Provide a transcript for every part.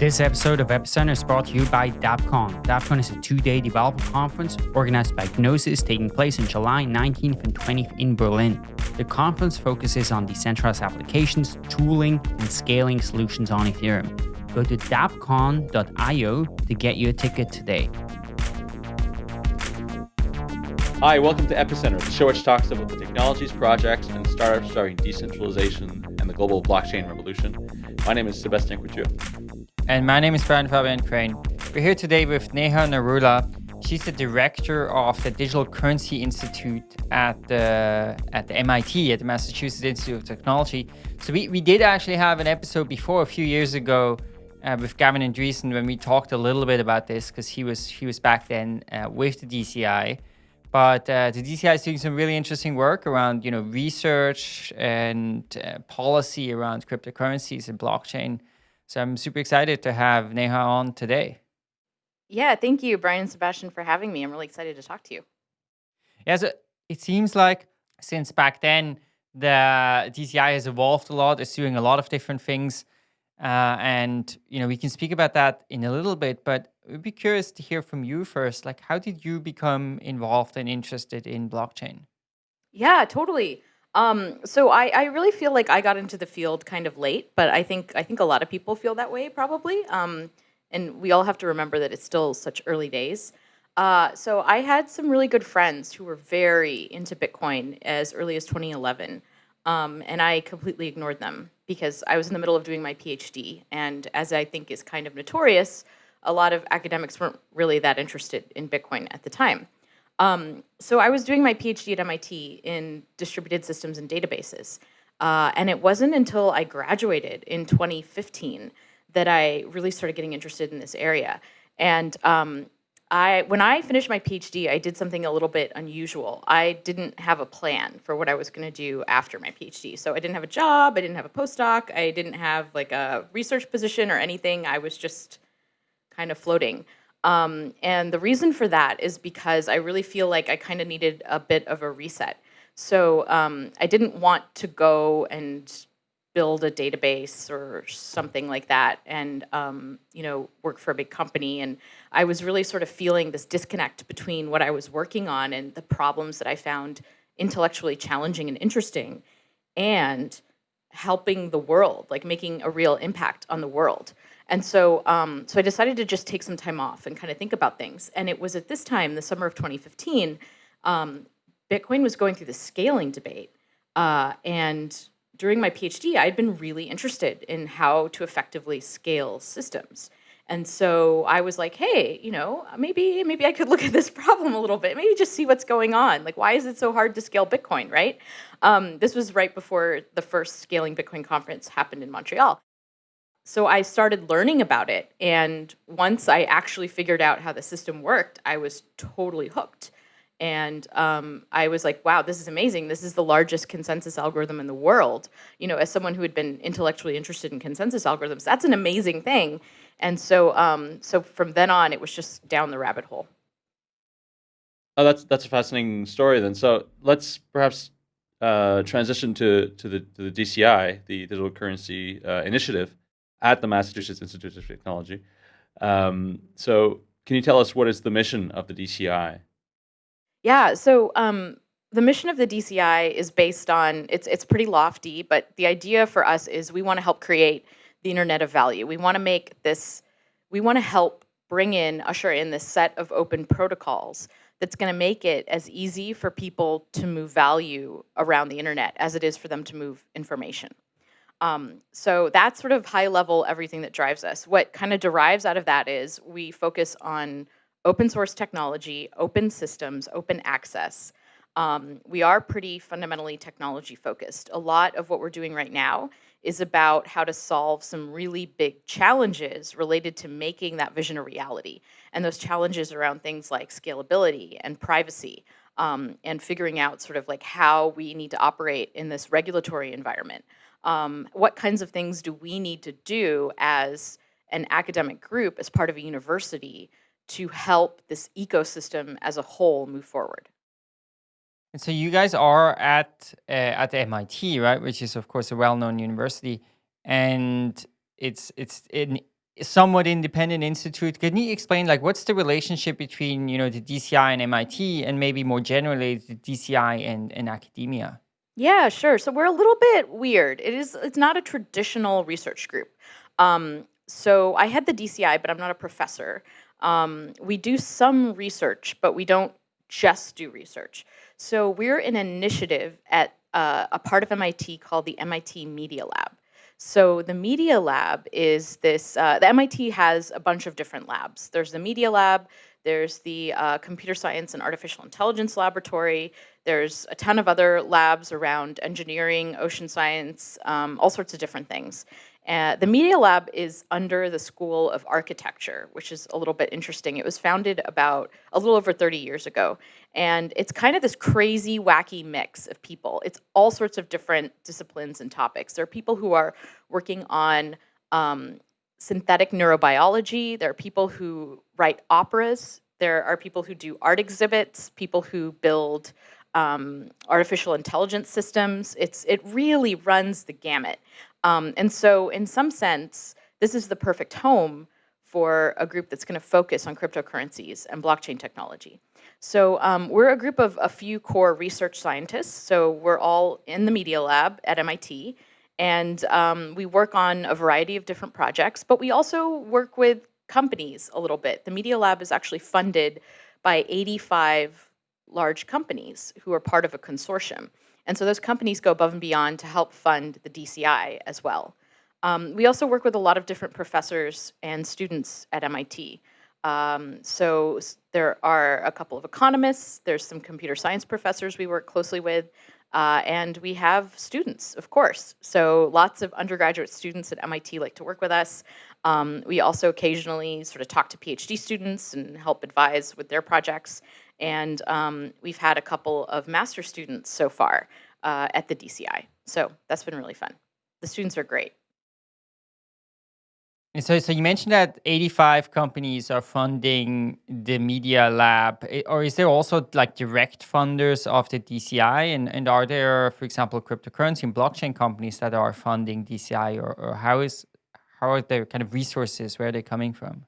This episode of Epicenter is brought to you by DAppCon. DAppCon is a two-day developer conference organized by Gnosis taking place in July 19th and 20th in Berlin. The conference focuses on decentralized applications, tooling, and scaling solutions on Ethereum. Go to dappcon.io to get your ticket today. Hi, welcome to Epicenter, the show which talks about the technologies, projects, and startups driving decentralization and the global blockchain revolution. My name is Sebastian Couture. And my name is Brian Fabian Crain. We're here today with Neha Narula. She's the director of the Digital Currency Institute at the at the MIT, at the Massachusetts Institute of Technology. So we, we did actually have an episode before a few years ago uh, with Gavin Andresen when we talked a little bit about this because he was he was back then uh, with the DCI. But uh, the DCI is doing some really interesting work around you know research and uh, policy around cryptocurrencies and blockchain. So I'm super excited to have Neha on today. Yeah, thank you, Brian and Sebastian, for having me. I'm really excited to talk to you. Yeah, so it seems like since back then, the DCI has evolved a lot. It's doing a lot of different things. Uh, and, you know, we can speak about that in a little bit, but we'd be curious to hear from you first. Like, how did you become involved and interested in blockchain? Yeah, totally. Um, so I, I really feel like I got into the field kind of late, but I think I think a lot of people feel that way probably. Um, and we all have to remember that it's still such early days. Uh, so I had some really good friends who were very into Bitcoin as early as 2011. Um, and I completely ignored them because I was in the middle of doing my PhD. And as I think is kind of notorious, a lot of academics weren't really that interested in Bitcoin at the time. Um, so I was doing my PhD at MIT in distributed systems and databases. Uh, and it wasn't until I graduated in 2015 that I really started getting interested in this area. And um, I, when I finished my PhD, I did something a little bit unusual. I didn't have a plan for what I was going to do after my PhD. So I didn't have a job, I didn't have a postdoc, I didn't have like a research position or anything. I was just kind of floating. Um, and the reason for that is because I really feel like I kind of needed a bit of a reset. So um, I didn't want to go and build a database or something like that and um, you know work for a big company and I was really sort of feeling this disconnect between what I was working on and the problems that I found intellectually challenging and interesting and helping the world like making a real impact on the world and so, um, so I decided to just take some time off and kind of think about things. And it was at this time, the summer of 2015, um, Bitcoin was going through the scaling debate. Uh, and during my PhD, I'd been really interested in how to effectively scale systems. And so I was like, hey, you know, maybe maybe I could look at this problem a little bit. Maybe just see what's going on. Like, why is it so hard to scale Bitcoin, right? Um, this was right before the first Scaling Bitcoin conference happened in Montreal. So I started learning about it. And once I actually figured out how the system worked, I was totally hooked. And um, I was like, wow, this is amazing. This is the largest consensus algorithm in the world. You know, as someone who had been intellectually interested in consensus algorithms, that's an amazing thing. And so, um, so from then on, it was just down the rabbit hole. Oh, that's that's a fascinating story. Then, so let's perhaps uh, transition to to the to the DCI, the Digital Currency uh, Initiative at the Massachusetts Institute of Technology. Um, so can you tell us what is the mission of the DCI? Yeah, so um, the mission of the DCI is based on, it's, it's pretty lofty, but the idea for us is we want to help create the internet of value. We want to make this, we want to help bring in, usher in this set of open protocols that's going to make it as easy for people to move value around the internet as it is for them to move information. Um, so that's sort of high level everything that drives us. What kind of derives out of that is we focus on open source technology, open systems, open access. Um, we are pretty fundamentally technology focused. A lot of what we're doing right now is about how to solve some really big challenges related to making that vision a reality. And those challenges around things like scalability and privacy um, and figuring out sort of like how we need to operate in this regulatory environment um, what kinds of things do we need to do as an academic group, as part of a university, to help this ecosystem as a whole move forward? And so you guys are at uh, at MIT, right? Which is of course a well-known university, and it's it's in somewhat independent institute. Can you explain like what's the relationship between you know the DCI and MIT, and maybe more generally the DCI and, and academia? Yeah, sure. So we're a little bit weird. It is it's not a traditional research group. Um, so I had the DCI, but I'm not a professor. Um, we do some research, but we don't just do research. So we're an initiative at uh, a part of MIT called the MIT Media Lab. So the Media Lab is this, uh, the MIT has a bunch of different labs. There's the Media Lab, there's the uh, Computer Science and Artificial Intelligence Laboratory, there's a ton of other labs around engineering, ocean science, um, all sorts of different things. Uh, the Media Lab is under the School of Architecture, which is a little bit interesting. It was founded about a little over 30 years ago. And it's kind of this crazy, wacky mix of people. It's all sorts of different disciplines and topics. There are people who are working on um, synthetic neurobiology. There are people who write operas. There are people who do art exhibits, people who build um, artificial intelligence systems. It's it really runs the gamut. Um, and so, in some sense, this is the perfect home for a group that's going to focus on cryptocurrencies and blockchain technology. So um, we're a group of a few core research scientists. So we're all in the Media Lab at MIT, and um, we work on a variety of different projects, but we also work with companies a little bit. The Media Lab is actually funded by 85 large companies who are part of a consortium. And so those companies go above and beyond to help fund the DCI as well. Um, we also work with a lot of different professors and students at MIT. Um, so there are a couple of economists, there's some computer science professors we work closely with, uh, and we have students, of course. So lots of undergraduate students at MIT like to work with us. Um, we also occasionally sort of talk to PhD students and help advise with their projects. And um, we've had a couple of master students so far uh, at the DCI. So that's been really fun. The students are great. And so, so you mentioned that 85 companies are funding the Media Lab, or is there also like direct funders of the DCI? And, and are there, for example, cryptocurrency and blockchain companies that are funding DCI, or, or how is how are their kind of resources? Where are they coming from?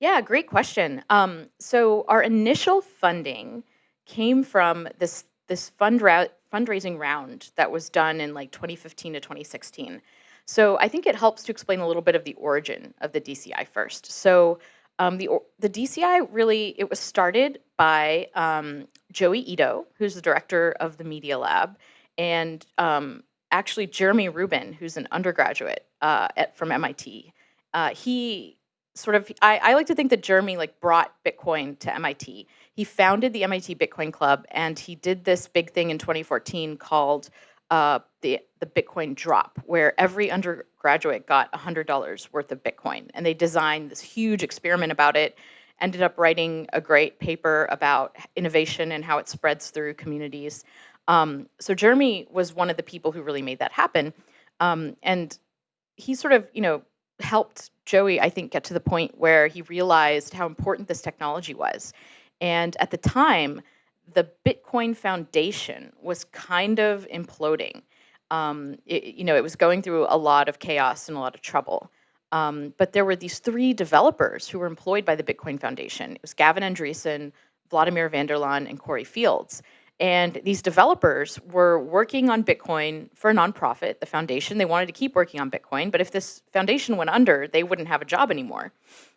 Yeah, great question. Um, so our initial funding came from this this fundra- fundraising round that was done in like 2015 to 2016. So I think it helps to explain a little bit of the origin of the DCI first. So um, the the DCI really it was started by um, Joi Ito, who's the director of the Media Lab, and um, actually Jeremy Rubin, who's an undergraduate uh, at, from MIT. Uh, he sort of I, I like to think that Jeremy like brought Bitcoin to MIT. He founded the MIT Bitcoin Club, and he did this big thing in 2014 called uh, the the Bitcoin drop, where every undergraduate got $100 worth of Bitcoin, and they designed this huge experiment about it. Ended up writing a great paper about innovation and how it spreads through communities. Um, so Jeremy was one of the people who really made that happen, um, and he sort of you know helped Joi, I think, get to the point where he realized how important this technology was. And at the time, the Bitcoin Foundation was kind of imploding. Um, it, you know, it was going through a lot of chaos and a lot of trouble. Um, but there were these three developers who were employed by the Bitcoin Foundation. It was Gavin Andresen, Wladimir van der and Cory Fields. And these developers were working on Bitcoin for a nonprofit, the foundation. They wanted to keep working on Bitcoin, but if this foundation went under, they wouldn't have a job anymore.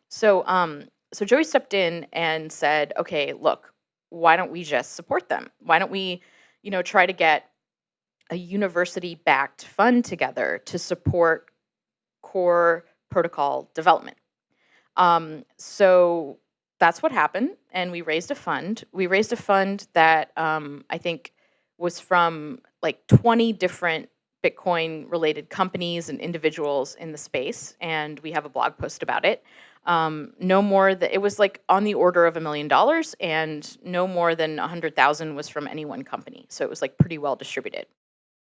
So, um, so Joi stepped in and said, "Okay, look, why don't we just support them? Why don't we, you know, try to get a university-backed fund together to support core protocol development?" Um, so that's what happened and we raised a fund. We raised a fund that um, i think was from like 20 different bitcoin related companies and individuals in the space and we have a blog post about it. Um, no more that it was like on the order of a million dollars and no more than 100000 was from any one company so it was like pretty well distributed.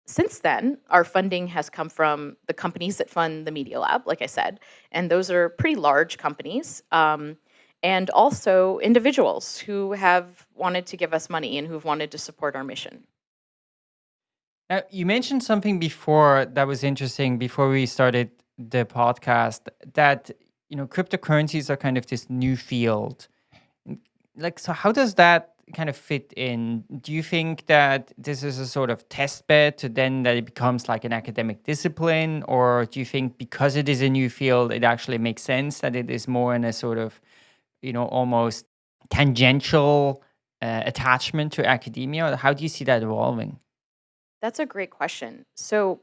Since then, our funding has come from the companies that fund the Media Lab, like I said, and those are pretty large companies. Um, and also individuals who have wanted to give us money and who've wanted to support our mission. Now, you mentioned something before that was interesting before we started the podcast that you know, cryptocurrencies are kind of this new field. Like, so how does that kind of fit in? Do you think that this is a sort of test bed to then that it becomes like an academic discipline? Or do you think because it is a new field, it actually makes sense that it is more in a sort of, you know, almost tangential uh, attachment to academia? How do you see that evolving? That's a great question. So,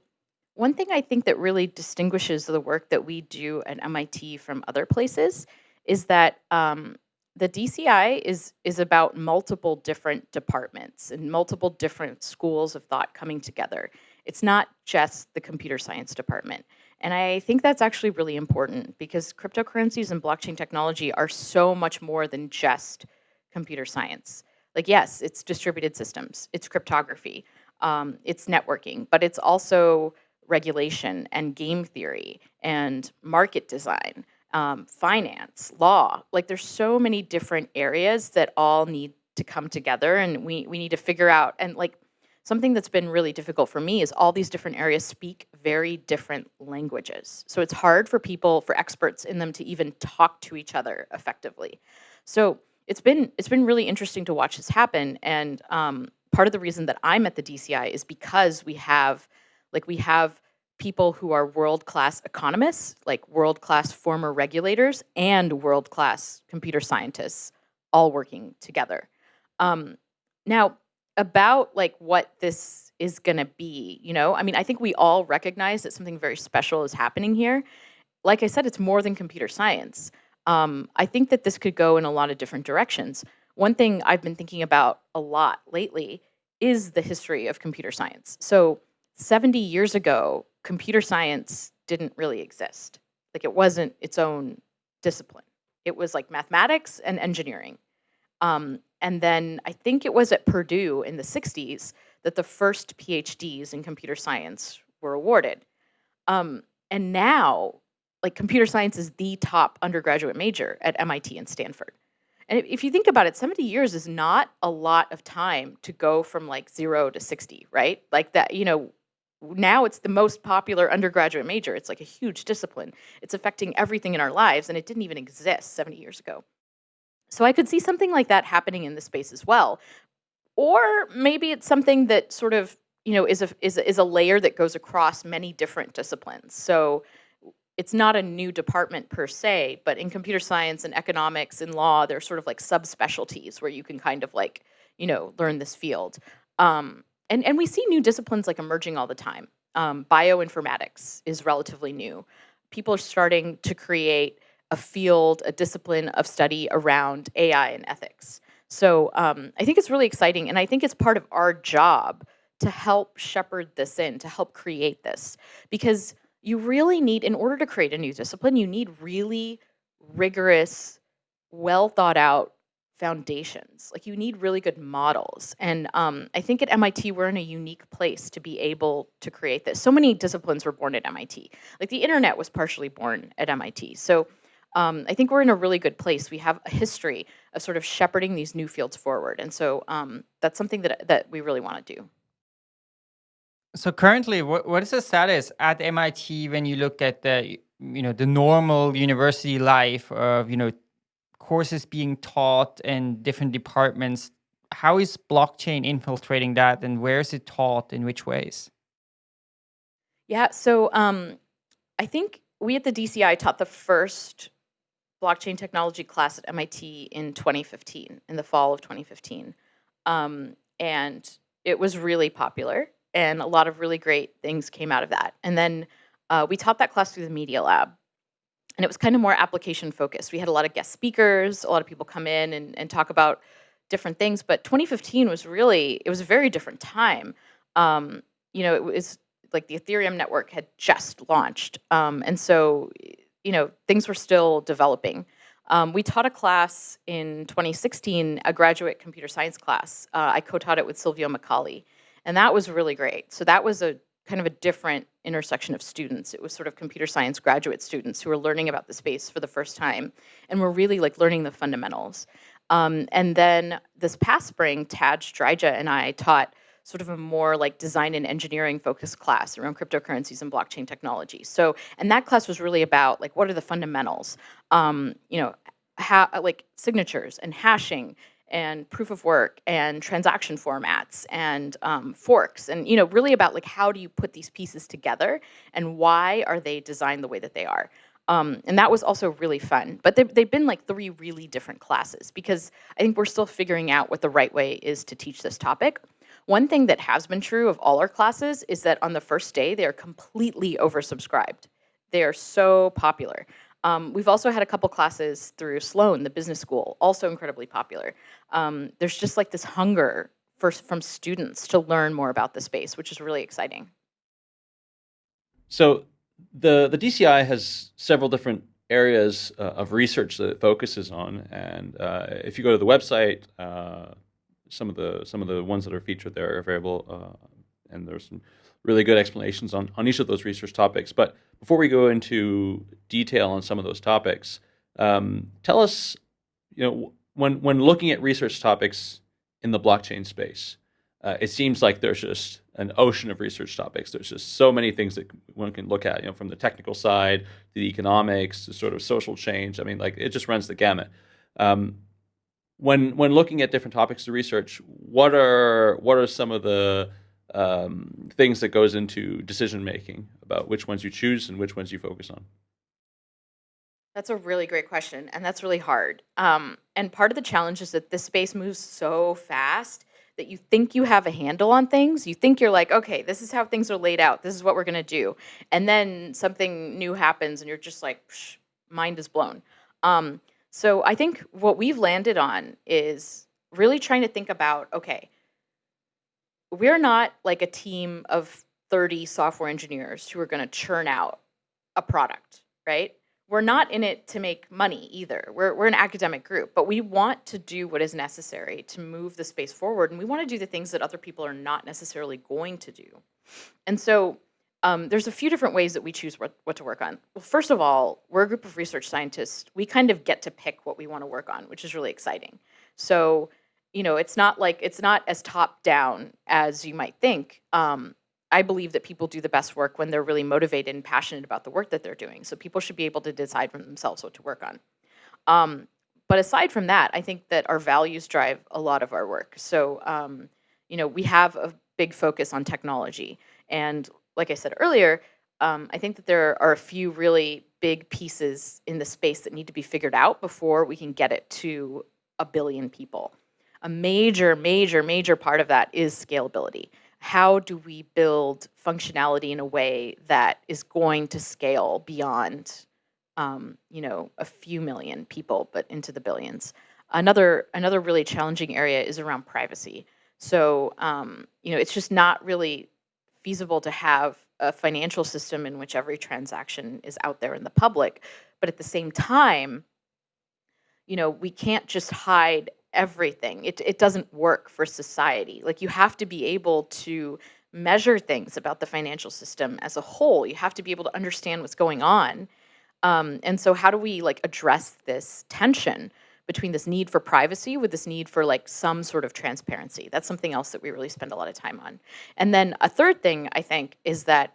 one thing I think that really distinguishes the work that we do at MIT from other places is that um, the DCI is is about multiple different departments and multiple different schools of thought coming together. It's not just the computer science department. And I think that's actually really important because cryptocurrencies and blockchain technology are so much more than just computer science. Like yes, it's distributed systems, it's cryptography, um, it's networking, but it's also regulation and game theory and market design, um, finance, law. Like there's so many different areas that all need to come together and we, we need to figure out and like something that's been really difficult for me is all these different areas speak very different languages. So it's hard for people, for experts in them to even talk to each other effectively. So it's been it's been really interesting to watch this happen. And um, part of the reason that I'm at the DCI is because we have like we have people who are world-class economists, like world-class former regulators and world-class computer scientists all working together. Um, now, about like what this is going to be, you know, I mean, I think we all recognize that something very special is happening here. Like I said, it's more than computer science. Um, I think that this could go in a lot of different directions. One thing I've been thinking about a lot lately is the history of computer science. So 70 years ago, computer science didn't really exist. Like it wasn't its own discipline. It was like mathematics and engineering. Um, and then I think it was at Purdue in the 60s that the first PhDs in computer science were awarded. Um, and now, like computer science is the top undergraduate major at MIT and Stanford. And if you think about it, 70 years is not a lot of time to go from like zero to 60, right? Like that, you know, now it's the most popular undergraduate major. It's like a huge discipline. It's affecting everything in our lives, and it didn't even exist 70 years ago. So I could see something like that happening in the space as well. Or maybe it's something that sort of, you know, is a, is a, is a layer that goes across many different disciplines. So it's not a new department per se, but in computer science and economics and law, there's sort of like subspecialties where you can kind of like, you know, learn this field. Um, and, and we see new disciplines like emerging all the time. Um, bioinformatics is relatively new. People are starting to create a field, a discipline of study around AI and ethics. So um, I think it's really exciting, and I think it's part of our job to help shepherd this in, to help create this. Because you really need, in order to create a new discipline, you need really rigorous, well thought out foundations. Like you need really good models. And um, I think at MIT, we're in a unique place to be able to create this. So many disciplines were born at MIT. Like the internet was partially born at MIT. So um, I think we're in a really good place. We have a history of sort of shepherding these new fields forward. And so um, that's something that, that we really want to do. So currently, what, what is the status at MIT when you look at the, you know, the normal university life of, you know, courses being taught in different departments. How is blockchain infiltrating that and where is it taught in which ways? Yeah, so um, I think we at the DCI taught the first blockchain technology class at MIT in 2015, in the fall of 2015. Um, and it was really popular and a lot of really great things came out of that. And then uh, we taught that class through the Media Lab and it was kind of more application focused. We had a lot of guest speakers, a lot of people come in and, and talk about different things. But 2015 was really, it was a very different time. Um, you know, it was like the Ethereum network had just launched. Um, and so, you know, things were still developing. Um, we taught a class in 2016, a graduate computer science class. Uh, I co-taught it with Silvio Micali, and that was really great. So that was a kind of a different intersection of students. It was sort of computer science graduate students who were learning about the space for the first time and were really like learning the fundamentals. Um, and then this past spring, Tadge Dryja and I taught sort of a more like design and engineering focused class around cryptocurrencies and blockchain technology. So, and that class was really about like what are the fundamentals, um, you know, how like signatures and hashing and proof of work and transaction formats and um, forks and you know really about like how do you put these pieces together and why are they designed the way that they are um, and that was also really fun. But they've, they've been like three really different classes because I think we're still figuring out what the right way is to teach this topic. One thing that has been true of all our classes is that on the first day, they are completely oversubscribed. They are so popular. Um, we've also had a couple classes through Sloan, the business school, also incredibly popular. Um, there's just like this hunger for, from students to learn more about the space, which is really exciting. So the the DCI has several different areas uh, of research that it focuses on, and uh, if you go to the website, uh, some of the some of the ones that are featured there are available, uh, and there's some really good explanations on on each of those research topics. But before we go into detail on some of those topics, um, tell us, you know, when when looking at research topics in the blockchain space, uh, it seems like there's just an ocean of research topics. There's just so many things that one can look at, you know, from the technical side to the economics to sort of social change. I mean, like it just runs the gamut. Um, when when looking at different topics to research, what are what are some of the um, things that goes into decision making about which ones you choose and which ones you focus on? That's a really great question, and that's really hard. Um, and part of the challenge is that this space moves so fast that you think you have a handle on things. You think you're like, okay, this is how things are laid out. This is what we're going to do. And then something new happens and you're just like, mind is blown. Um, so I think what we've landed on is really trying to think about, okay, we're not like a team of 30 software engineers who are going to churn out a product, right? we're not in it to make money either. We're, we're an academic group, but we want to do what is necessary to move the space forward. And we want to do the things that other people are not necessarily going to do. And so um, there's a few different ways that we choose what, what to work on. Well, first of all, we're a group of research scientists. We kind of get to pick what we want to work on, which is really exciting. So, you know, it's not like, it's not as top down as you might think. Um, I believe that people do the best work when they're really motivated and passionate about the work that they're doing. So people should be able to decide for themselves what to work on. Um, but aside from that, I think that our values drive a lot of our work. So, um, you know, we have a big focus on technology. And like I said earlier, um, I think that there are a few really big pieces in the space that need to be figured out before we can get it to a billion people. A major, major, major part of that is scalability. How do we build functionality in a way that is going to scale beyond um, you know a few million people but into the billions? Another another really challenging area is around privacy. So um, you know it's just not really feasible to have a financial system in which every transaction is out there in the public but at the same time you know we can't just hide everything. It, it doesn't work for society. Like you have to be able to measure things about the financial system as a whole. You have to be able to understand what's going on. Um, and so how do we like address this tension between this need for privacy with this need for like some sort of transparency? That's something else that we really spend a lot of time on. And then a third thing I think is that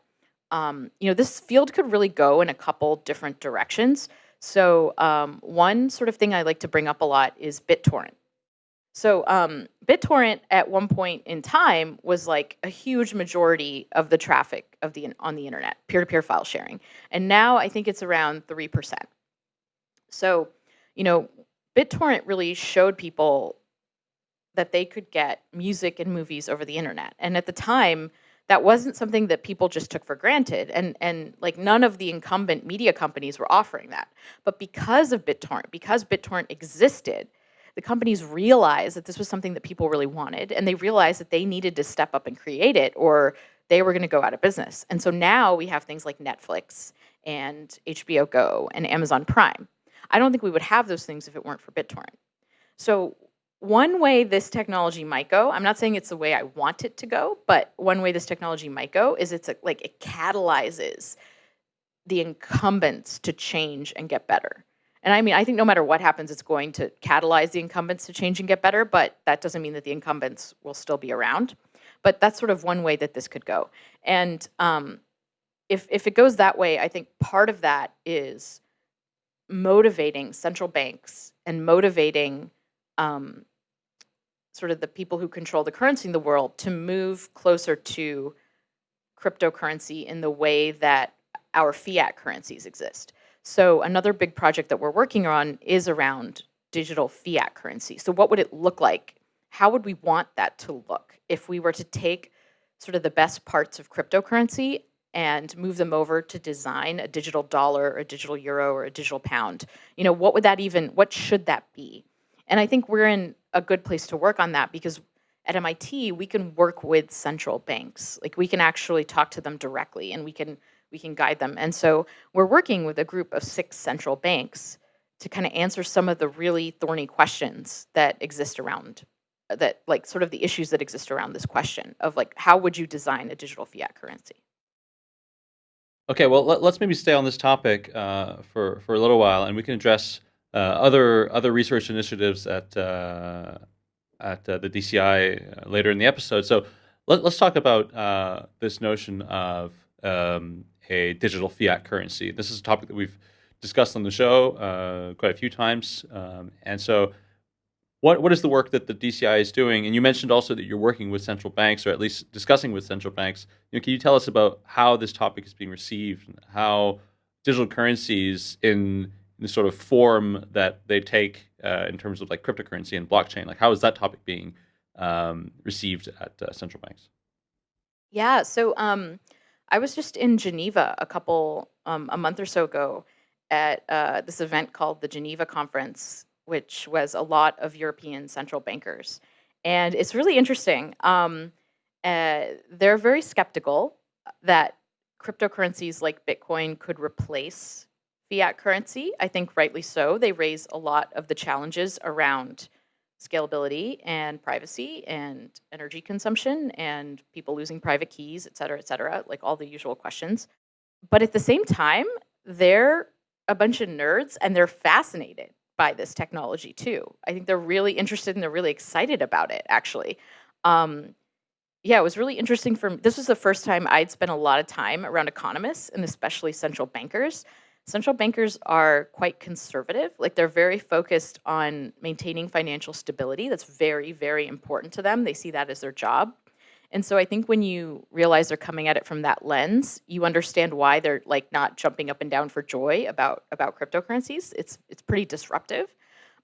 um, you know this field could really go in a couple different directions. So um, one sort of thing I like to bring up a lot is BitTorrent. So um, BitTorrent at one point in time was like a huge majority of the traffic of the on the internet, peer-to-peer -peer file sharing. And now I think it's around 3%. So, you know, BitTorrent really showed people that they could get music and movies over the internet. And at the time, that wasn't something that people just took for granted. And, and like none of the incumbent media companies were offering that. But because of BitTorrent, because BitTorrent existed, the companies realized that this was something that people really wanted, and they realized that they needed to step up and create it, or they were going to go out of business. And so now we have things like Netflix and HBO Go and Amazon Prime. I don't think we would have those things if it weren't for BitTorrent. So one way this technology might go, I'm not saying it's the way I want it to go, but one way this technology might go is it's a, like it catalyzes the incumbents to change and get better. And I mean, I think no matter what happens, it's going to catalyze the incumbents to change and get better, but that doesn't mean that the incumbents will still be around. But that's sort of one way that this could go. And um, if if it goes that way, I think part of that is motivating central banks and motivating um, sort of the people who control the currency in the world to move closer to cryptocurrency in the way that our fiat currencies exist. So another big project that we're working on is around digital fiat currency. So what would it look like? How would we want that to look if we were to take sort of the best parts of cryptocurrency and move them over to design a digital dollar or a digital euro or a digital pound? You know, what would that even, what should that be? And I think we're in a good place to work on that because at MIT, we can work with central banks. Like we can actually talk to them directly and we can we can guide them. And so we're working with a group of six central banks to kind of answer some of the really thorny questions that exist around that like sort of the issues that exist around this question of like how would you design a digital fiat currency okay well let, us maybe stay on this topic uh, for for a little while and we can address uh, other other research initiatives at uh, at uh, the DCI uh, later in the episode so let, us talk about uh, this notion of um, a digital fiat currency. This is a topic that we've discussed on the show quite a few times. Um, and so, what what is the work that the DCI is doing? And you mentioned also that you're working with central banks, or at least discussing with central banks. You know, can you tell us about how this topic is being received, how digital currencies in, in the sort of form that they take uh, in terms of like cryptocurrency and blockchain, like how is that topic being um, received at uh, central banks? Yeah. So. Um, I was just in Geneva a couple, um, a month or so ago at uh, this event called the Geneva Conference, which was a lot of European central bankers. And it's really interesting. Um, uh, they're very skeptical that cryptocurrencies like Bitcoin could replace fiat currency. I think rightly so. They raise a lot of the challenges around scalability and privacy and energy consumption and people losing private keys, et cetera, et cetera, like all the usual questions. But at the same time, they're a bunch of nerds and they're fascinated by this technology too. I think they're really interested and they're really excited about it, actually. Um, yeah, it was really interesting for me. This was the first time I'd spent a lot of time around economists and especially central bankers central bankers are quite conservative. Like they're very focused on maintaining financial stability. That's very, very important to them. They see that as their job. And so I think when you realize they're coming at it from that lens, you understand why they're like not jumping up and down for joy about about cryptocurrencies. It's it's pretty disruptive,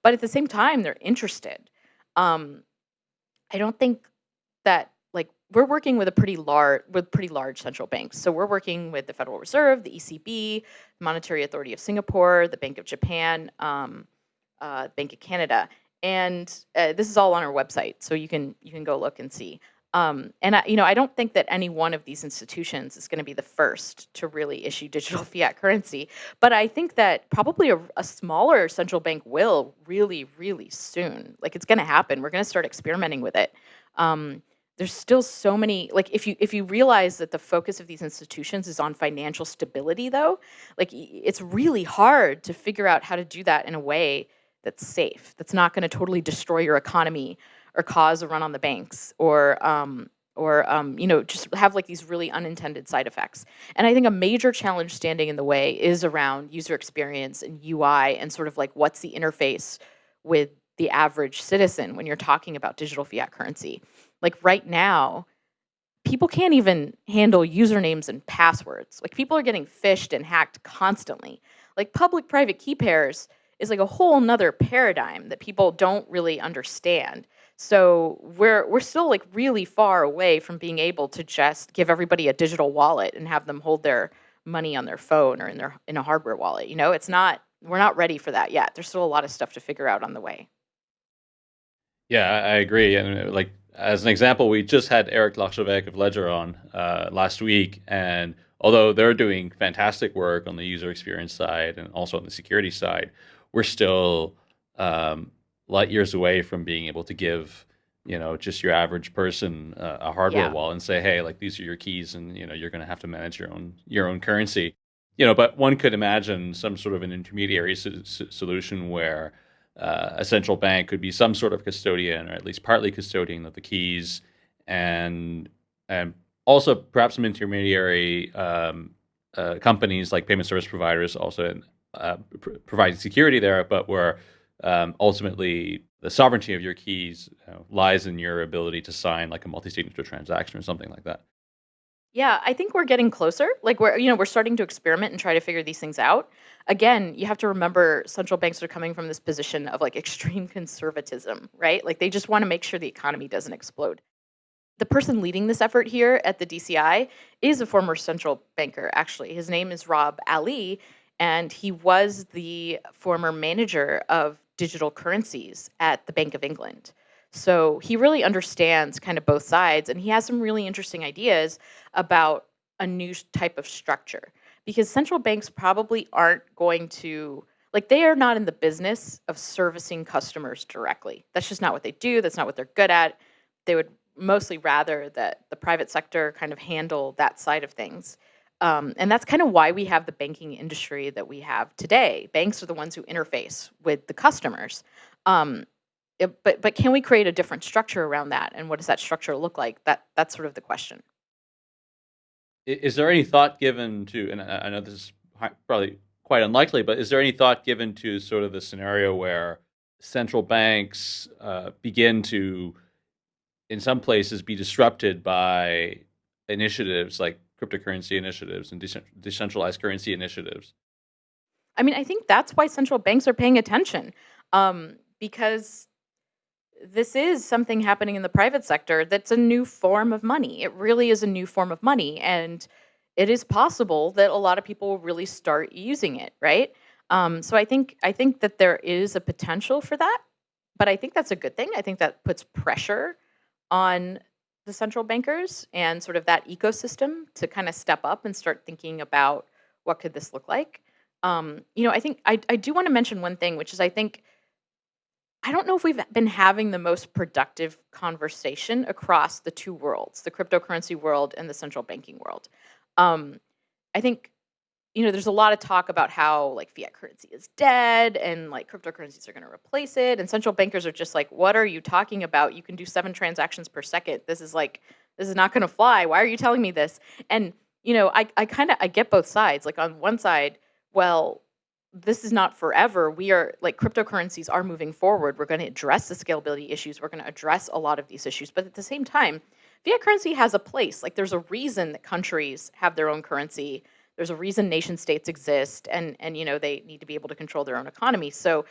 but at the same time, they're interested. Um, I don't think that like we're working with a pretty large with pretty large central banks. So we're working with the Federal Reserve, the ECB, Monetary Authority of Singapore, the Bank of Japan, um, uh, Bank of Canada, and uh, this is all on our website, so you can you can go look and see. Um, and I, you know, I don't think that any one of these institutions is going to be the first to really issue digital fiat currency, but I think that probably a, a smaller central bank will really, really soon. Like it's going to happen. We're going to start experimenting with it. Um, there's still so many like if you if you realize that the focus of these institutions is on financial stability though like it's really hard to figure out how to do that in a way that's safe that's not going to totally destroy your economy or cause a run on the banks or um, or um, you know just have like these really unintended side effects and i think a major challenge standing in the way is around user experience and ui and sort of like what's the interface with the average citizen when you're talking about digital fiat currency like right now, people can't even handle usernames and passwords. Like people are getting phished and hacked constantly. Like public private key pairs is like a whole nother paradigm that people don't really understand. So we're we're still like really far away from being able to just give everybody a digital wallet and have them hold their money on their phone or in their in a hardware wallet. You know, it's not we're not ready for that yet. There's still a lot of stuff to figure out on the way. Yeah, I agree. And like as an example, we just had Eric Larchevêque of Ledger on uh, last week, and although they're doing fantastic work on the user experience side and also on the security side, we're still um, light years away from being able to give you know just your average person uh, a hardware yeah. wallet and say, hey, like these are your keys, and you know you're going to have to manage your own your own currency. You know, but one could imagine some sort of an intermediary so- solution where uh, a central bank could be some sort of custodian or at least partly custodian of the keys and and also perhaps some intermediary um, uh, companies like payment service providers also uh, pr- providing security there, but where um, ultimately the sovereignty of your keys you know, lies in your ability to sign like a multi-signature transaction or something like that. Yeah, I think we're getting closer. Like we're you know, we're starting to experiment and try to figure these things out. Again, you have to remember central banks are coming from this position of like extreme conservatism, right? Like they just want to make sure the economy doesn't explode. The person leading this effort here at the DCI is a former central banker actually. His name is Robleh Ali and he was the former manager of digital currencies at the Bank of England. So he really understands kind of both sides, and he has some really interesting ideas about a new type of structure because central banks probably aren't going to like they are not in the business of servicing customers directly. That's just not what they do. That's not what they're good at. They would mostly rather that the private sector kind of handle that side of things. Um, and that's kind of why we have the banking industry that we have today. Banks are the ones who interface with the customers. Um, it, but but can we create a different structure around that? And what does that structure look like? That that's sort of the question. Is there any thought given to, and I know this is probably quite unlikely, but is there any thought given to sort of the scenario where central banks uh, begin to, in some places, be disrupted by initiatives like cryptocurrency initiatives and decentralized currency initiatives? I mean, I think that's why central banks are paying attention um, because this is something happening in the private sector that's a new form of money. It really is a new form of money. And it is possible that a lot of people will really start using it, right? Um, so I think I think that there is a potential for that, but I think that's a good thing. I think that puts pressure on the central bankers and sort of that ecosystem to kind of step up and start thinking about what could this look like. Um, you know, I think I, I do want to mention one thing, which is I think I don't know if we've been having the most productive conversation across the two worlds, the cryptocurrency world and the central banking world. Um, I think you know, there's a lot of talk about how like fiat currency is dead and like cryptocurrencies are going to replace it. And central bankers are just like, what are you talking about? You can do seven transactions per second. This is like, this is not going to fly. Why are you telling me this? And, you know, I, I kind of, I get both sides. Like on one side, well, this is not forever. We are like cryptocurrencies are moving forward. We're going to address the scalability issues. We're going to address a lot of these issues. But at the same time, fiat currency has a place. Like there's a reason that countries have their own currency there's a reason nation states exist, and and you know they need to be able to control their own economy. So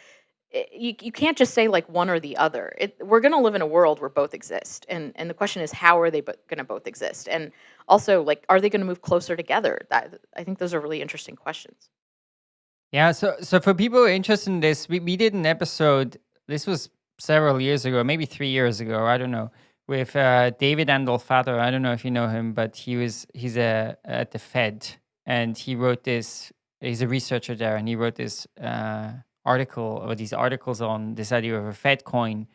eh, you you can't just say like one or the other. It, we're going to live in a world where both exist, and and the question is how are they bo- going to both exist, and also like are they going to move closer together? That I think those are really interesting questions. Yeah, so so for people interested in this, we, we did an episode. This was several years ago, maybe three years ago. I don't know with uh, David Andolfatto. I don't know if you know him, but he was he's a at the Fed, and he wrote this. He's a researcher there, and he wrote this uh, article or these articles on this idea of a Fed coin.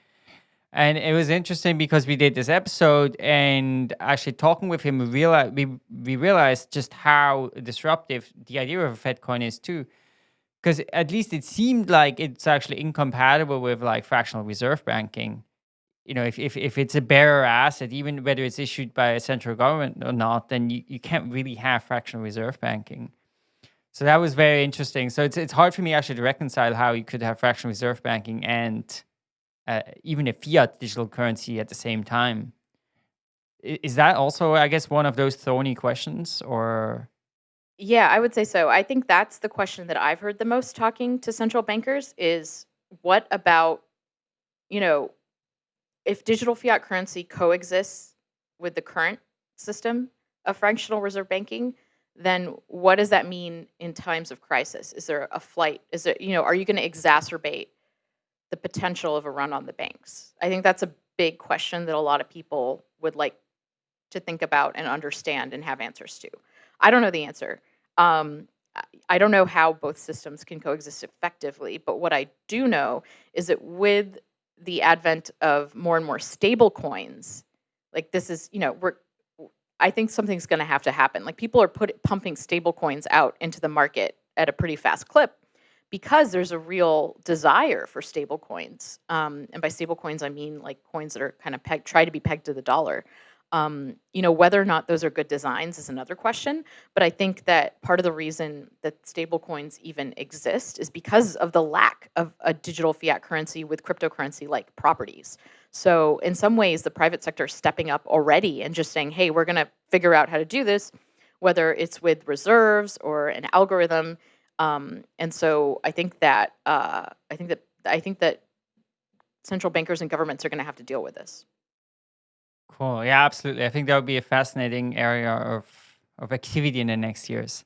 And it was interesting because we did this episode, and actually talking with him, we realized we, we realized just how disruptive the idea of a Fed coin is too. Because at least it seemed like it's actually incompatible with like fractional reserve banking you know, if, if, if it's a bearer asset, even whether it's issued by a central government or not, then you, you can't really have fractional reserve banking. So that was very interesting. So it's it's hard for me actually to reconcile how you could have fractional reserve banking and uh, even a fiat digital currency at the same time. Is that also, I guess, one of those thorny questions, or? Yeah, I would say so. I think that's the question that I've heard the most talking to central bankers is what about, you know, if digital fiat currency coexists with the current system of fractional reserve banking, then what does that mean in times of crisis? Is there a flight? Is it, you know, are you going to exacerbate the potential of a run on the banks? I think that's a big question that a lot of people would like to think about and understand and have answers to. I don't know the answer. Um, I don't know how both systems can coexist effectively, but what I do know is that with the advent of more and more stable coins, like this is, you know, we're I think something's going to have to happen. Like people are put pumping stable coins out into the market at a pretty fast clip because there's a real desire for stable coins. Um, and by stable coins, I mean like coins that are kind of pegged, try to be pegged to the dollar. Um, you know, whether or not those are good designs is another question. But I think that part of the reason that stablecoins even exist is because of the lack of a digital fiat currency with cryptocurrency like properties. So in some ways, the private sector is stepping up already and just saying, hey, we're going to figure out how to do this, whether it's with reserves or an algorithm. Um, and so I think that uh, I think that I think that central bankers and governments are going to have to deal with this. Cool. Yeah, absolutely. I think that would be a fascinating area of, of activity in the next years.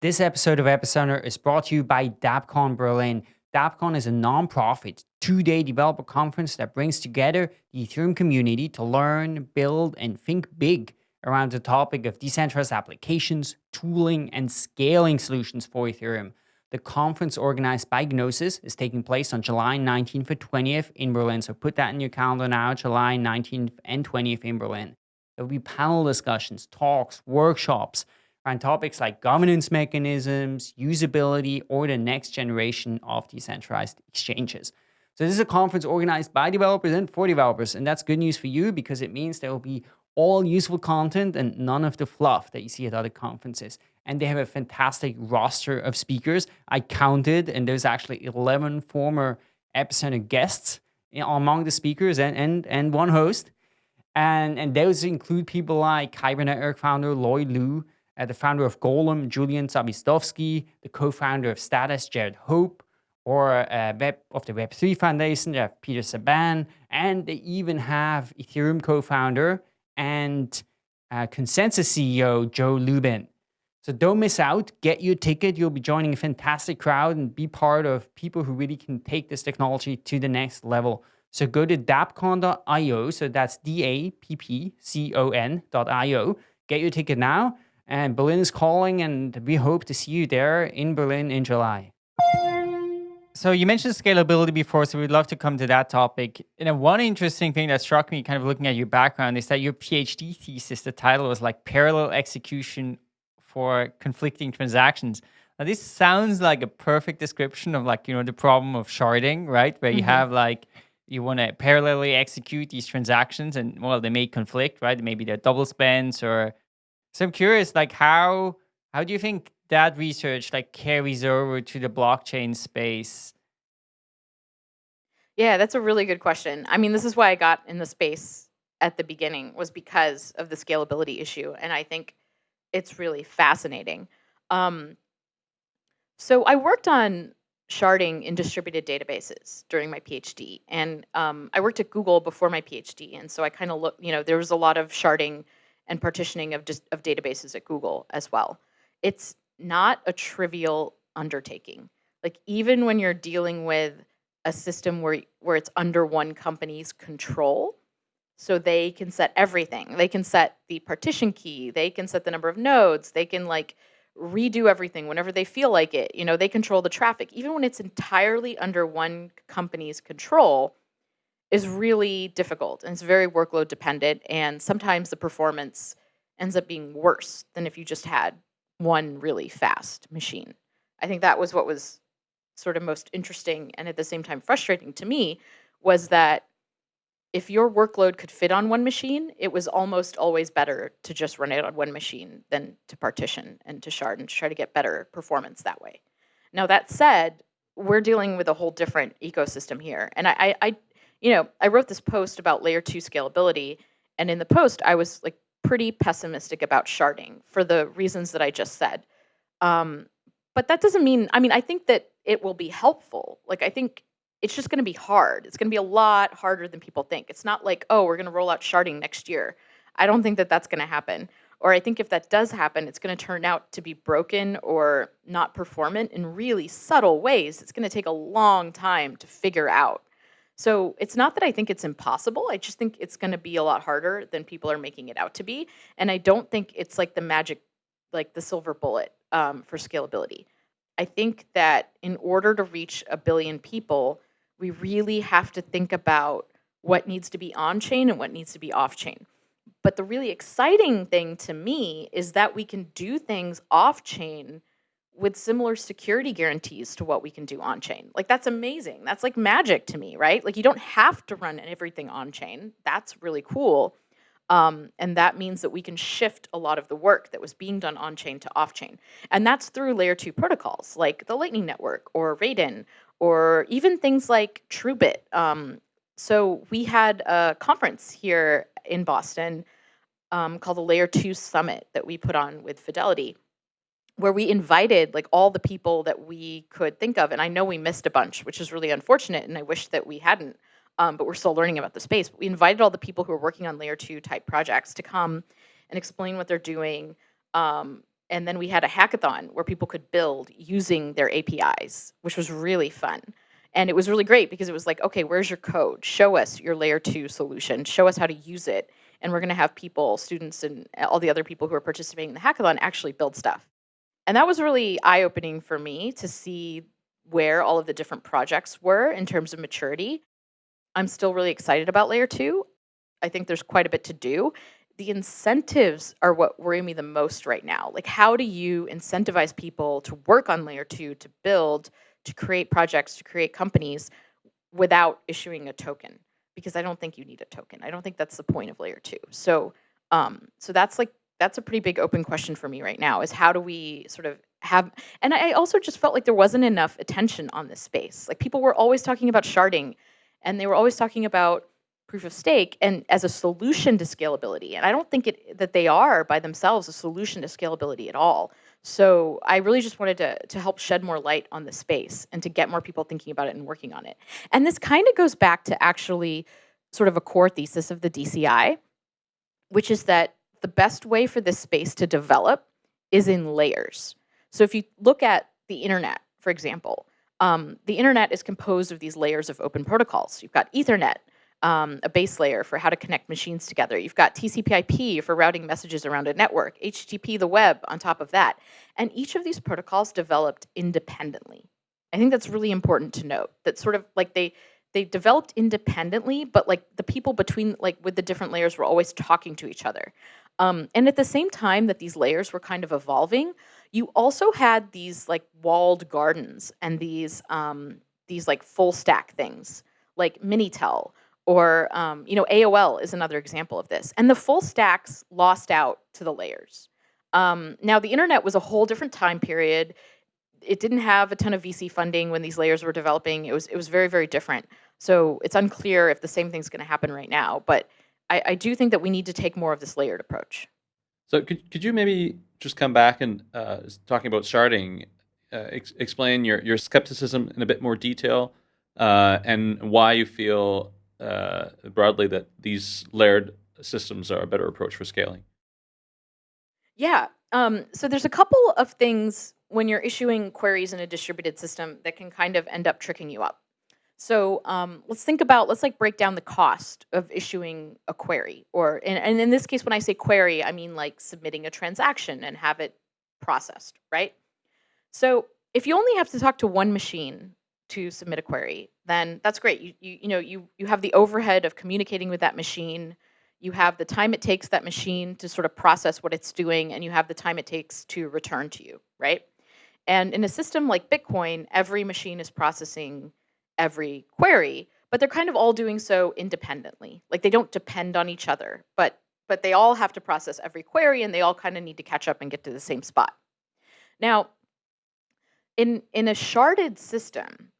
This episode of Epicenter is brought to you by DappCon Berlin. DappCon is a non-profit two-day developer conference that brings together the Ethereum community to learn, build, and think big around the topic of decentralized applications, tooling, and scaling solutions for Ethereum. The conference organized by Gnosis is taking place on July 19th and 20th in Berlin. So put that in your calendar now, July 19th and 20th in Berlin. There will be panel discussions, talks, workshops around topics like governance mechanisms, usability, or the next generation of decentralized exchanges. So this is a conference organized by developers and for developers. And that's good news for you because it means there will be all useful content and none of the fluff that you see at other conferences and they have a fantastic roster of speakers. I counted, and there's actually 11 former Epicenter guests among the speakers and, and, and one host. And, and those include people like Kyber Network founder Loi Lu, uh, the founder of Golem, Julian Zawistowski, the co-founder of Status, Jarrad Hope, or uh, Web of the Web3 Foundation, have Peter Czaban, and they even have Ethereum co-founder and uh, ConsenSys CEO Joe Lubin. So don't miss out. Get your ticket. You'll be joining a fantastic crowd and be part of people who really can take this technology to the next level. So go to dappcon.io. So that's D-A-P-P-C-O-N.io. Get your ticket now. And Berlin is calling, and we hope to see you there in Berlin in July. So you mentioned scalability before, so we'd love to come to that topic. And one interesting thing that struck me kind of looking at your background is that your PhD thesis, the title was like parallel execution for conflicting transactions. Now, this sounds like a perfect description of like, you know, the problem of sharding, right? Where you mm -hmm. have like, you want to parallelly execute these transactions and well, they may conflict, right? Maybe they're double spends or, so I'm curious, like how, how do you think that research like carries over to the blockchain space? Yeah, that's a really good question. I mean, this is why I got in the space at the beginning was because of the scalability issue. And I think it's really fascinating. Um, so I worked on sharding in distributed databases during my PhD, and um, I worked at Google before my PhD, and so I kind of look, you know, there was a lot of sharding and partitioning of just of databases at Google as well. It's not a trivial undertaking. Like even when you're dealing with a system where where it's under one company's control, so they can set everything. They can set the partition key, they can set the number of nodes, they can like redo everything whenever they feel like it. You know, they control the traffic. Even when it's entirely under one company's control is really difficult and it's very workload dependent and sometimes the performance ends up being worse than if you just had one really fast machine. I think that was what was sort of most interesting and at the same time frustrating to me was that if your workload could fit on one machine, it was almost always better to just run it on one machine than to partition and to shard and to try to get better performance that way. Now that said, we're dealing with a whole different ecosystem here. And I, I, I you know, I wrote this post about layer two scalability, and in the post, I was like pretty pessimistic about sharding for the reasons that I just said. Um, but that doesn't mean, I mean, I think that it will be helpful. Like, I think it's just going to be hard. It's going to be a lot harder than people think. It's not like, oh, we're going to roll out sharding next year. I don't think that that's going to happen. Or I think if that does happen, it's going to turn out to be broken or not performant in really subtle ways. It's going to take a long time to figure out. So it's not that I think it's impossible. I just think it's going to be a lot harder than people are making it out to be. And I don't think it's like the magic, like the silver bullet um, for scalability. I think that in order to reach a billion people, we really have to think about what needs to be on chain and what needs to be off chain. But the really exciting thing to me is that we can do things off chain with similar security guarantees to what we can do on chain. Like that's amazing. That's like magic to me, right? Like you don't have to run everything on chain. That's really cool. Um, and that means that we can shift a lot of the work that was being done on chain to off chain. And that's through layer two protocols like the Lightning Network or Raiden or even things like TrueBit. Um, so we had a conference here in Boston um, called the Layer 2 Summit that we put on with Fidelity, where we invited like all the people that we could think of. And I know we missed a bunch, which is really unfortunate, and I wish that we hadn't. Um, but we're still learning about the space. But we invited all the people who are working on layer two type projects to come and explain what they're doing. Um, and then we had a hackathon where people could build using their APIs, which was really fun. And it was really great because it was like, okay, where's your code? Show us your layer two solution. Show us how to use it. And we're going to have people, students, and uh, all the other people who are participating in the hackathon actually build stuff. And that was really eye opening for me to see where all of the different projects were in terms of maturity. I'm still really excited about layer two. I think there's quite a bit to do. The incentives are what worry me the most right now. Like, how do you incentivize people to work on layer two, to build, to create projects, to create companies without issuing a token? Because I don't think you need a token. I don't think that's the point of layer two. So, um, so that's like that's a pretty big open question for me right now. Is how do we sort of have? And I also just felt like there wasn't enough attention on this space. Like people were always talking about sharding and they were always talking about proof of stake and as a solution to scalability. And I don't think it that they are by themselves a solution to scalability at all. So I really just wanted to, to help shed more light on the space and to get more people thinking about it and working on it. And this kind of goes back to actually sort of a core thesis of the DCI, which is that the best way for this space to develop is in layers. So if you look at the internet, for example, um, the internet is composed of these layers of open protocols. You've got Ethernet, um, a base layer for how to connect machines together. You've got TCP/IP for routing messages around a network, HTTP, the web on top of that. And each of these protocols developed independently. I think that's really important to note. That sort of like they they developed independently, but like the people between like with the different layers were always talking to each other. Um, and at the same time that these layers were kind of evolving, you also had these like walled gardens and these um, these like full stack things like Minitel or um, you know AOL is another example of this. And the full stacks lost out to the layers. Um, now the internet was a whole different time period. It didn't have a ton of VC funding when these layers were developing. It was it was very very different. So it's unclear if the same thing's going to happen right now. But I, I do think that we need to take more of this layered approach. So could, could you maybe just come back and uh, talking about sharding, uh, ex explain your, your skepticism in a bit more detail uh, and why you feel uh, broadly that these layered systems are a better approach for scaling? Yeah. Um, so there's a couple of things when you're issuing queries in a distributed system that can kind of end up tricking you up. So um, let's think about, let's like break down the cost of issuing a query. Or, and, and in this case, when I say query, I mean like submitting a transaction and have it processed, right? So if you only have to talk to one machine to submit a query, then that's great. You, you, you know, you, you have the overhead of communicating with that machine. You have the time it takes that machine to sort of process what it's doing, and you have the time it takes to return to you, right? And in a system like Bitcoin, every machine is processing every query, but they're kind of all doing so independently. Like they don't depend on each other, but but they all have to process every query and they all kind of need to catch up and get to the same spot. Now, in in a sharded system,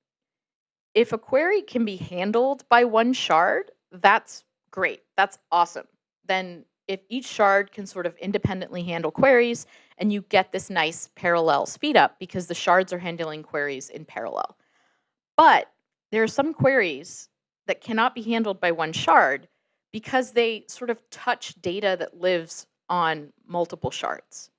if a query can be handled by one shard, that's great. That's awesome. Then if each shard can sort of independently handle queries and you get this nice parallel speed up because the shards are handling queries in parallel. But there are some queries that cannot be handled by one shard because they sort of touch data that lives on multiple shards.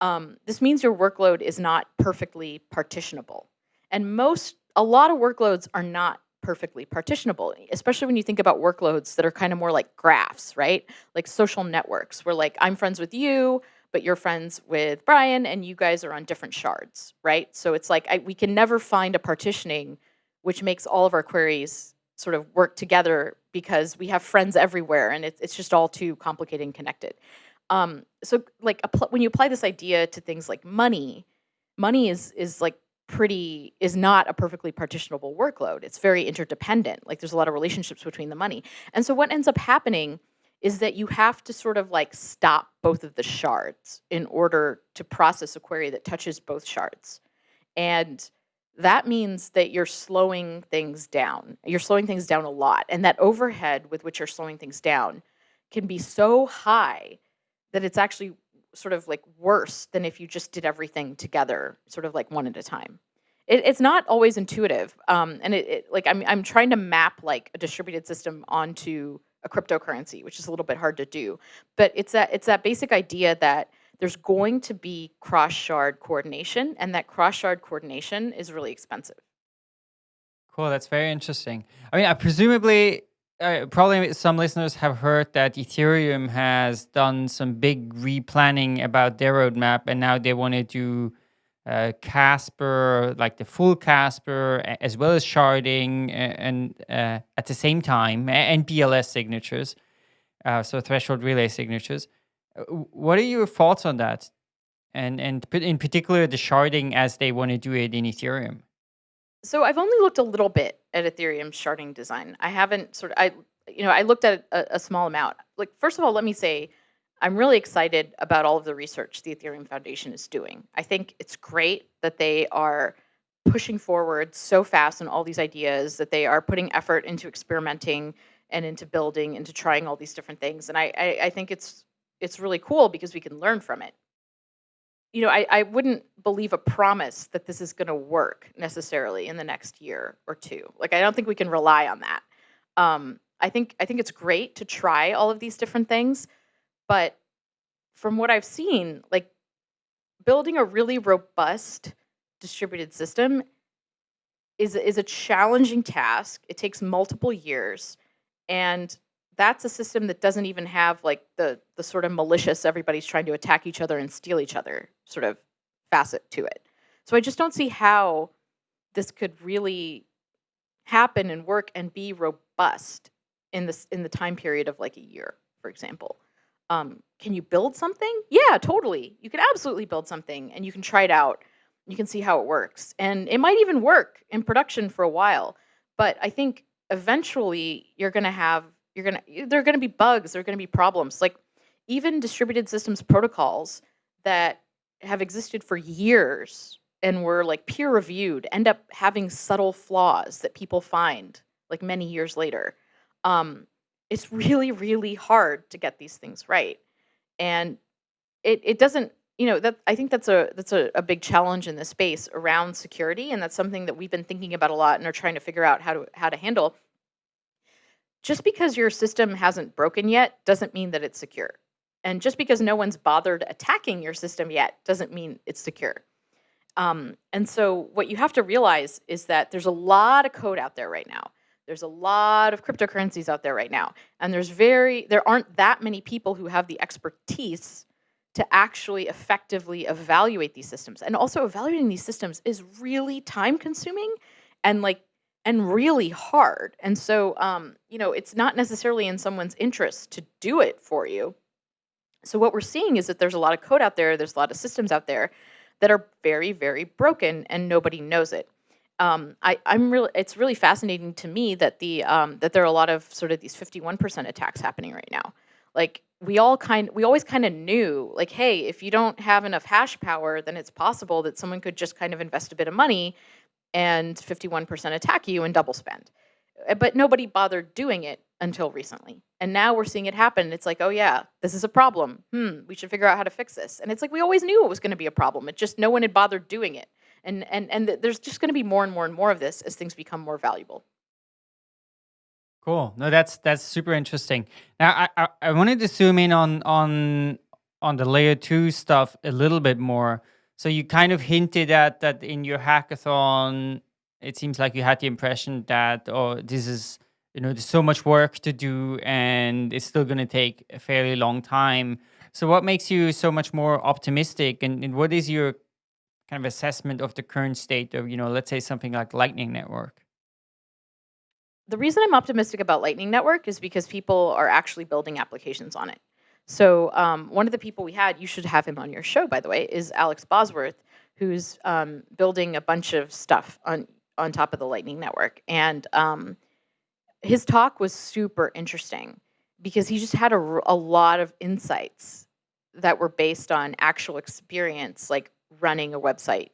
Um, this means your workload is not perfectly partitionable. And most, a lot of workloads are not perfectly partitionable, especially when you think about workloads that are kind of more like graphs, right? Like social networks, where like I'm friends with you, but you're friends with Brian and you guys are on different shards, right? So it's like I, we can never find a partitioning which makes all of our queries sort of work together because we have friends everywhere and it's, it's just all too complicated and connected. Um, so like when you apply this idea to things like money, money is is like pretty is not a perfectly partitionable workload. It's very interdependent. Like there's a lot of relationships between the money. And so what ends up happening is that you have to sort of like stop both of the shards in order to process a query that touches both shards. And that means that you're slowing things down. You're slowing things down a lot. And that overhead with which you're slowing things down can be so high that it's actually sort of like worse than if you just did everything together, sort of like one at a time. It, it's not always intuitive. Um, and it, it, like I'm, I'm trying to map like a distributed system onto a cryptocurrency, which is a little bit hard to do. But it's that it's that basic idea that there's going to be cross shard coordination, and that cross shard coordination is really expensive. Cool, that's very interesting. I mean, I presumably, uh, probably some listeners have heard that Ethereum has done some big replanning about their roadmap, and now they want to do uh, Casper, like the full Casper, as well as sharding, and uh, at the same time, and BLS signatures, uh, so threshold relay signatures. Uh, what are your thoughts on that? And and in particular, the sharding as they want to do it in Ethereum. So I've only looked a little bit at Ethereum sharding design. I haven't sort of I you know I looked at a, a small amount. Like first of all, let me say I'm really excited about all of the research the Ethereum Foundation is doing. I think it's great that they are pushing forward so fast on all these ideas, that they are putting effort into experimenting and into building, into trying all these different things. And I, I, I think it's it's really cool because we can learn from it. You know, I, I wouldn't believe a promise that this is going to work necessarily in the next year or two. Like, I don't think we can rely on that. Um, I think I think it's great to try all of these different things, but from what I've seen, like building a really robust distributed system is is a challenging task. It takes multiple years, and that's a system that doesn't even have like the the sort of malicious everybody's trying to attack each other and steal each other sort of facet to it. So I just don't see how this could really happen and work and be robust in this in the time period of like a year, for example um, can you build something? Yeah, totally. You can absolutely build something and you can try it out. You can see how it works. And it might even work in production for a while. But I think eventually you're going to have, you're to, there are going to be bugs, there are going to be problems. Like even distributed systems protocols that have existed for years and were like peer reviewed end up having subtle flaws that people find like many years later. Um, it's really really hard to get these things right and it it doesn't you know that i think that's a that's a, a big challenge in this space around security and that's something that we've been thinking about a lot and are trying to figure out how to how to handle just because your system hasn't broken yet doesn't mean that it's secure and just because no one's bothered attacking your system yet doesn't mean it's secure um, and so what you have to realize is that there's a lot of code out there right now there's a lot of cryptocurrencies out there right now. And there's very, there aren't that many people who have the expertise to actually effectively evaluate these systems. And also evaluating these systems is really time consuming and like, and really hard. And so, um, you know, it's not necessarily in someone's interest to do it for you. So what we're seeing is that there's a lot of code out there, there's a lot of systems out there that are very, very broken and nobody knows it um, I, I'm really, it's really fascinating to me that the um, that there are a lot of sort of these 51% attacks happening right now. Like we all kind, we always kind of knew, like, hey, if you don't have enough hash power, then it's possible that someone could just kind of invest a bit of money and 51% attack you and double spend. Uh, but nobody bothered doing it until recently. And now we're seeing it happen. It's like, oh yeah, this is a problem. Hmm, we should figure out how to fix this. And it's like we always knew it was going to be a problem. It just no one had bothered doing it and and and there's just going to be more and more and more of this as things become more valuable cool no that's that's super interesting now i i, I wanted to zoom in on on on the layer two stuff a little bit more so you kind of hinted at that in your hackathon it seems like you had the impression that oh this is you know there's so much work to do and it's still going to take a fairly long time so what makes you so much more optimistic and, and what is your kind of assessment of the current state of, you know, let's say something like Lightning Network? The reason I'm optimistic about Lightning Network is because people are actually building applications on it. So um, one of the people we had, you should have him on your show, by the way, is Alex Bosworth, who's um, building a bunch of stuff on on top of the Lightning Network, and um, his talk was super interesting because he just had a, a lot of insights that were based on actual experience, like running a website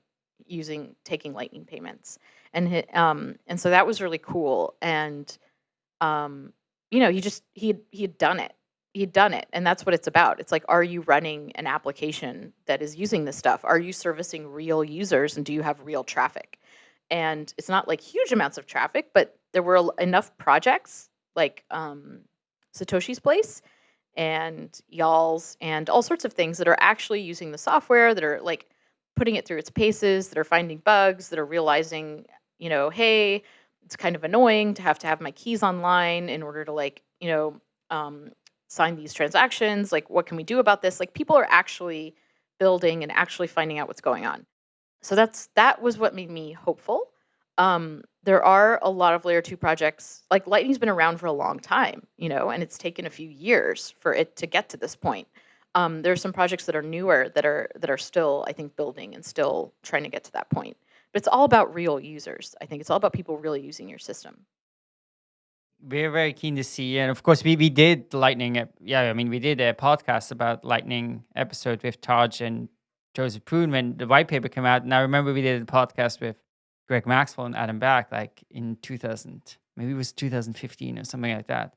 using taking Lightning payments, and um, and so that was really cool. And um, you know, he just he he had done it. He had done it, and that's what it's about. It's like, are you running an application that is using this stuff? Are you servicing real users, and do you have real traffic? And it's not like huge amounts of traffic, but there were enough projects like um, Satoshi's Place and Y'alls and all sorts of things that are actually using the software that are like putting it through its paces, that are finding bugs, that are realizing, you know, hey, it's kind of annoying to have to have my keys online in order to like, you know, um, sign these transactions. Like, what can we do about this? Like, people are actually building and actually finding out what's going on. So that's that was what made me hopeful. Um, there are a lot of layer two projects. Like Lightning's been around for a long time, you know, and it's taken a few years for it to get to this point. Um, there are some projects that are newer that are that are still, I think, building and still trying to get to that point. But it's all about real users. I think it's all about people really using your system. We're very keen to see, and of course, we, we did Lightning. Yeah, I mean, we did a podcast about Lightning episode with Tadge and Joseph Poon when the white paper came out. And I remember we did a podcast with Greg Maxwell and Adam Back like in 2000, maybe it was 2015 or something like that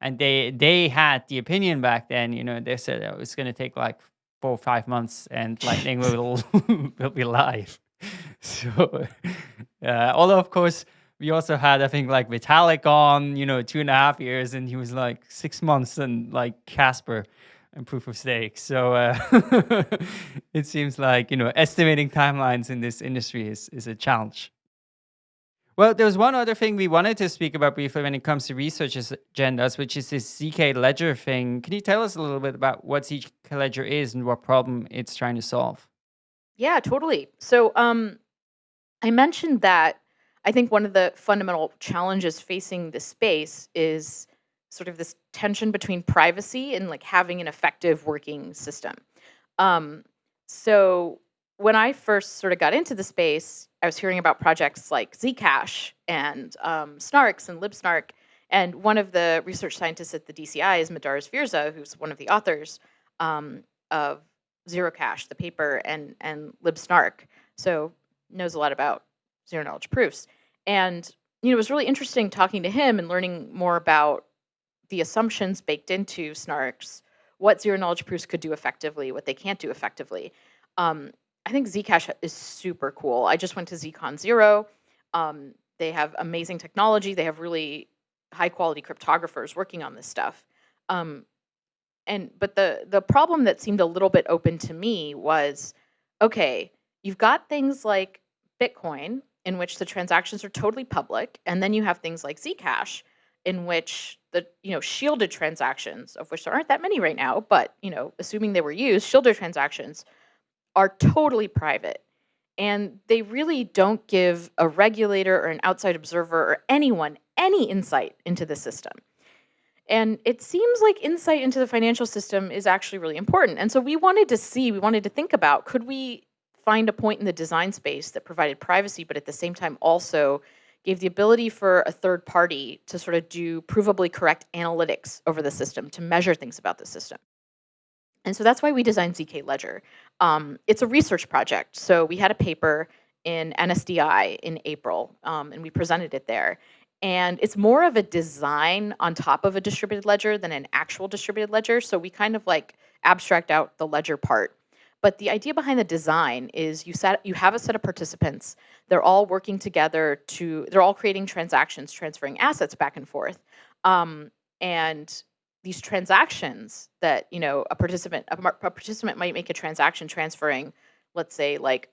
and they they had the opinion back then. You know, they said oh, it's going to take like four or five months, and Lightning will will be live. So, uh, although of course we also had I think like Vitalik on, you know, two and a half years, and he was like six months, and like Casper and proof of stake. So uh, it seems like you know estimating timelines in this industry is is a challenge. Well, there's one other thing we wanted to speak about briefly when it comes to research agendas, which is this ZK Ledger thing. Can you tell us a little bit about what ZK Ledger is and what problem it's trying to solve? Yeah, totally. So um, I mentioned that I think one of the fundamental challenges facing the space is sort of this tension between privacy and like having an effective working system. Um, so when I first sort of got into the space, I was hearing about projects like Zcash and um, Snarks and LibSnark. And one of the research scientists at the DCI is Madars Virza, who's one of the authors um, of Zerocash, the paper, and, and LibSnark. So knows a lot about zero knowledge proofs. And you know, it was really interesting talking to him and learning more about the assumptions baked into snarks, what zero knowledge proofs could do effectively, what they can't do effectively. Um, I think Zcash is super cool. I just went to ZCon Zero. Um, they have amazing technology. They have really high quality cryptographers working on this stuff. Um, and but the the problem that seemed a little bit open to me was, okay, you've got things like Bitcoin in which the transactions are totally public, and then you have things like Zcash in which the you know shielded transactions, of which there aren't that many right now, but you know assuming they were used, shielded transactions are totally private and they really don't give a regulator or an outside observer or anyone any insight into the system. And it seems like insight into the financial system is actually really important. And so we wanted to see, we wanted to think about could we find a point in the design space that provided privacy, but at the same time also gave the ability for a third party to sort of do provably correct analytics over the system to measure things about the system. And so that's why we designed ZK Ledger. Um, it's a research project. So we had a paper in NSDI in April, um, and we presented it there. And it's more of a design on top of a distributed ledger than an actual distributed ledger. So we kind of like abstract out the ledger part. But the idea behind the design is you set you have a set of participants. They're all working together to they're all creating transactions, transferring assets back and forth. Um, and these transactions that you know a participant a, a participant might make a transaction transferring let's say like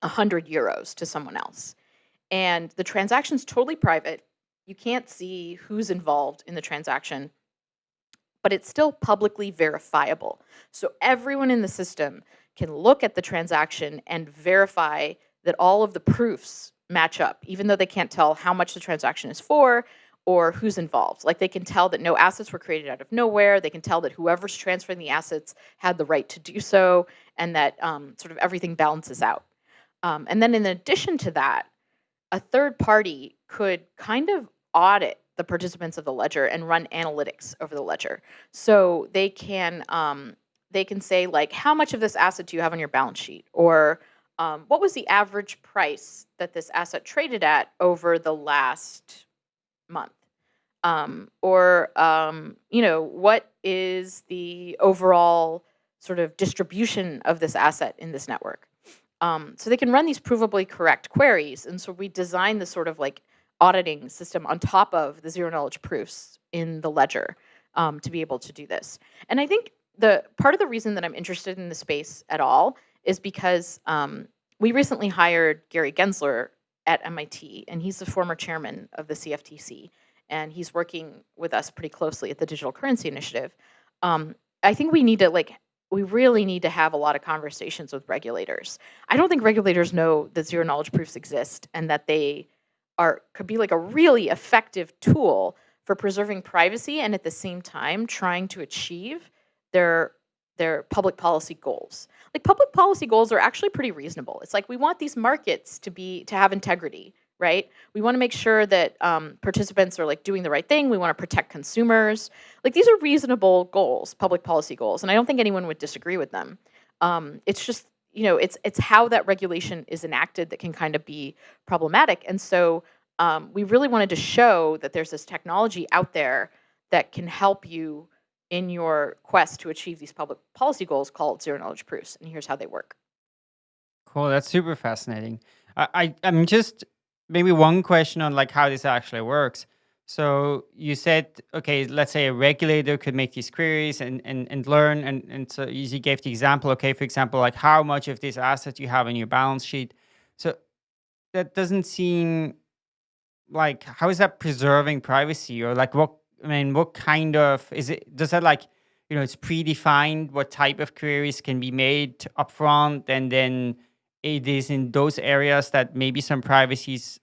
100 euros to someone else and the transaction's totally private you can't see who's involved in the transaction but it's still publicly verifiable so everyone in the system can look at the transaction and verify that all of the proofs match up even though they can't tell how much the transaction is for or who's involved. Like they can tell that no assets were created out of nowhere. They can tell that whoever's transferring the assets had the right to do so. and that um, sort of everything balances out. Um, and then in addition to that, a third party could kind of audit the participants of the ledger and run analytics over the ledger. So they can um, they can say like, how much of this asset do you have on your balance sheet, or um, what was the average price that this asset traded at over the last month, um, or um, you know, what is the overall sort of distribution of this asset in this network. Um, so they can run these provably correct queries, and so we design the sort of like auditing system on top of the zero knowledge proofs in the ledger um, to be able to do this. And I think the part of the reason that I'm interested in the space at all is because um, we recently hired Gary Gensler at MIT, and he's the former chairman of the CFTC, and he's working with us pretty closely at the Digital Currency Initiative. Um, I think we need to like we really need to have a lot of conversations with regulators. I don't think regulators know that zero knowledge proofs exist and that they are could be like a really effective tool for preserving privacy and at the same time trying to achieve their their public policy goals. Like public policy goals are actually pretty reasonable. It's like we want these markets to be to have integrity, right? We want to make sure that um, participants are like doing the right thing. We want to protect consumers. Like these are reasonable goals, public policy goals, and I don't think anyone would disagree with them. Um, it's just you know it's it's how that regulation is enacted that can kind of be problematic, and so um, we really wanted to show that there's this technology out there that can help you in your quest to achieve these public policy goals called zero knowledge proofs. And here's how they work. Cool. That's super fascinating. I, I I'm just maybe one question on like how this actually works. So you said, okay, let's say a regulator could make these queries and, and, and learn. And, and so you gave the example, okay, for example, like how much of this asset you have in your balance sheet. So that doesn't seem like, how is that preserving privacy or like what I mean, what kind of is it? Does that like, you know, it's predefined what type of queries can be made upfront, and then it is in those areas that maybe some privacy is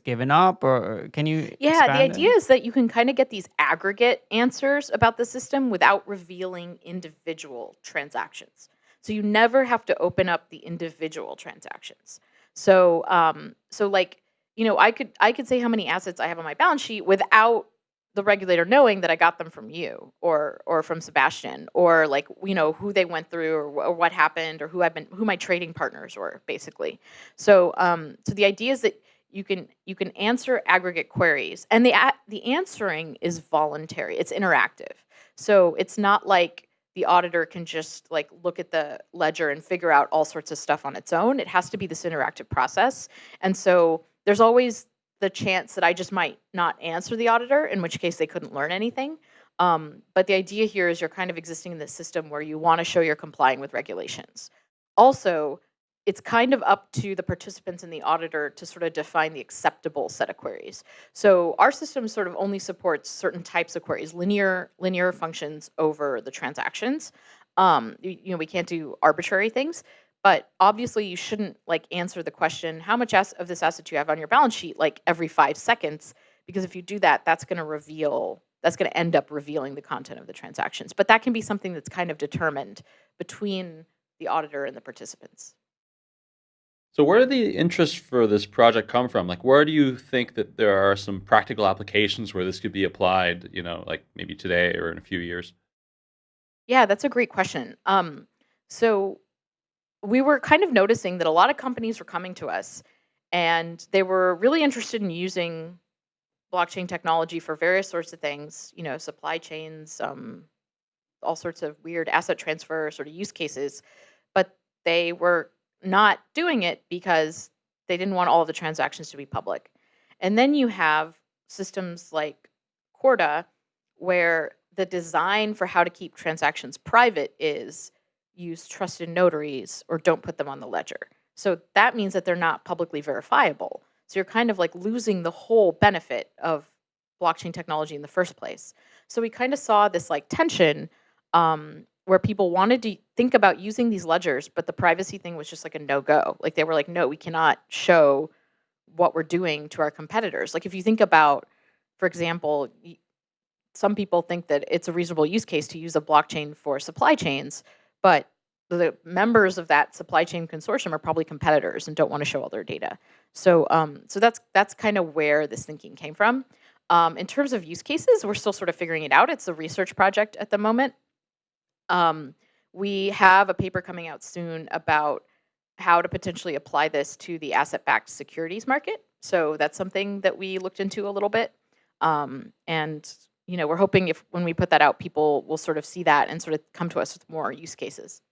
given up, or can you? Yeah, the idea is that you can kind of get these aggregate answers about the system without revealing individual transactions. So you never have to open up the individual transactions. So, um, so like, you know, I could I could say how many assets I have on my balance sheet without the regulator knowing that I got them from you or or from Sebastian or like you know who they went through or, or what happened or who I've been who my trading partners were basically. So um, so the idea is that you can you can answer aggregate queries and the the answering is voluntary. It's interactive. So it's not like the auditor can just like look at the ledger and figure out all sorts of stuff on its own. It has to be this interactive process. And so there's always the chance that I just might not answer the auditor, in which case they couldn't learn anything. Um, but the idea here is you're kind of existing in this system where you want to show you're complying with regulations. Also, it's kind of up to the participants and the auditor to sort of define the acceptable set of queries. So our system sort of only supports certain types of queries, linear linear functions over the transactions. Um, you, you know, we can't do arbitrary things. But obviously you shouldn't like answer the question, how much of this asset do you have on your balance sheet like every five seconds? Because if you do that, that's gonna reveal, that's gonna end up revealing the content of the transactions. But that can be something that's kind of determined between the auditor and the participants. So where did the interest for this project come from? Like, where do you think that there are some practical applications where this could be applied, you know, like maybe today or in a few years? Yeah, that's a great question. Um, so we were kind of noticing that a lot of companies were coming to us and they were really interested in using blockchain technology for various sorts of things, you know, supply chains, um, all sorts of weird asset transfer sort of use cases, but they were not doing it because they didn't want all the transactions to be public. And then you have systems like Corda, where the design for how to keep transactions private is use trusted notaries or don't put them on the ledger. So that means that they're not publicly verifiable. So you're kind of like losing the whole benefit of blockchain technology in the first place. So we kind of saw this like tension um, where people wanted to think about using these ledgers, but the privacy thing was just like a no-go. Like they were like, no, we cannot show what we're doing to our competitors. Like if you think about, for example, some people think that it's a reasonable use case to use a blockchain for supply chains, but the members of that supply chain consortium are probably competitors and don't want to show all their data. So, um, so that's that's kind of where this thinking came from. Um, in terms of use cases, we're still sort of figuring it out. It's a research project at the moment. Um, we have a paper coming out soon about how to potentially apply this to the asset-backed securities market. So that's something that we looked into a little bit. Um, and you know, we're hoping if when we put that out, people will sort of see that and sort of come to us with more use cases.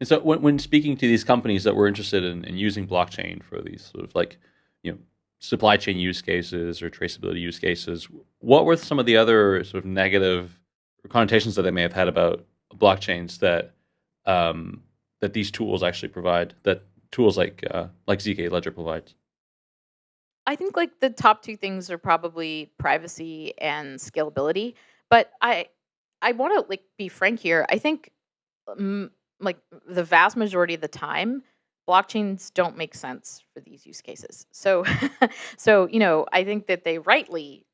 And so when, when speaking to these companies that were interested in, in using blockchain for these sort of like, you know, supply chain use cases or traceability use cases, what were some of the other sort of negative connotations that they may have had about blockchains that um, that these tools actually provide? That tools like uh, like zk Ledger provides. I think like the top two things are probably privacy and scalability. But I I want to like be frank here. I think um, like the vast majority of the time blockchains don't make sense for these use cases. So so you know, I think that they rightly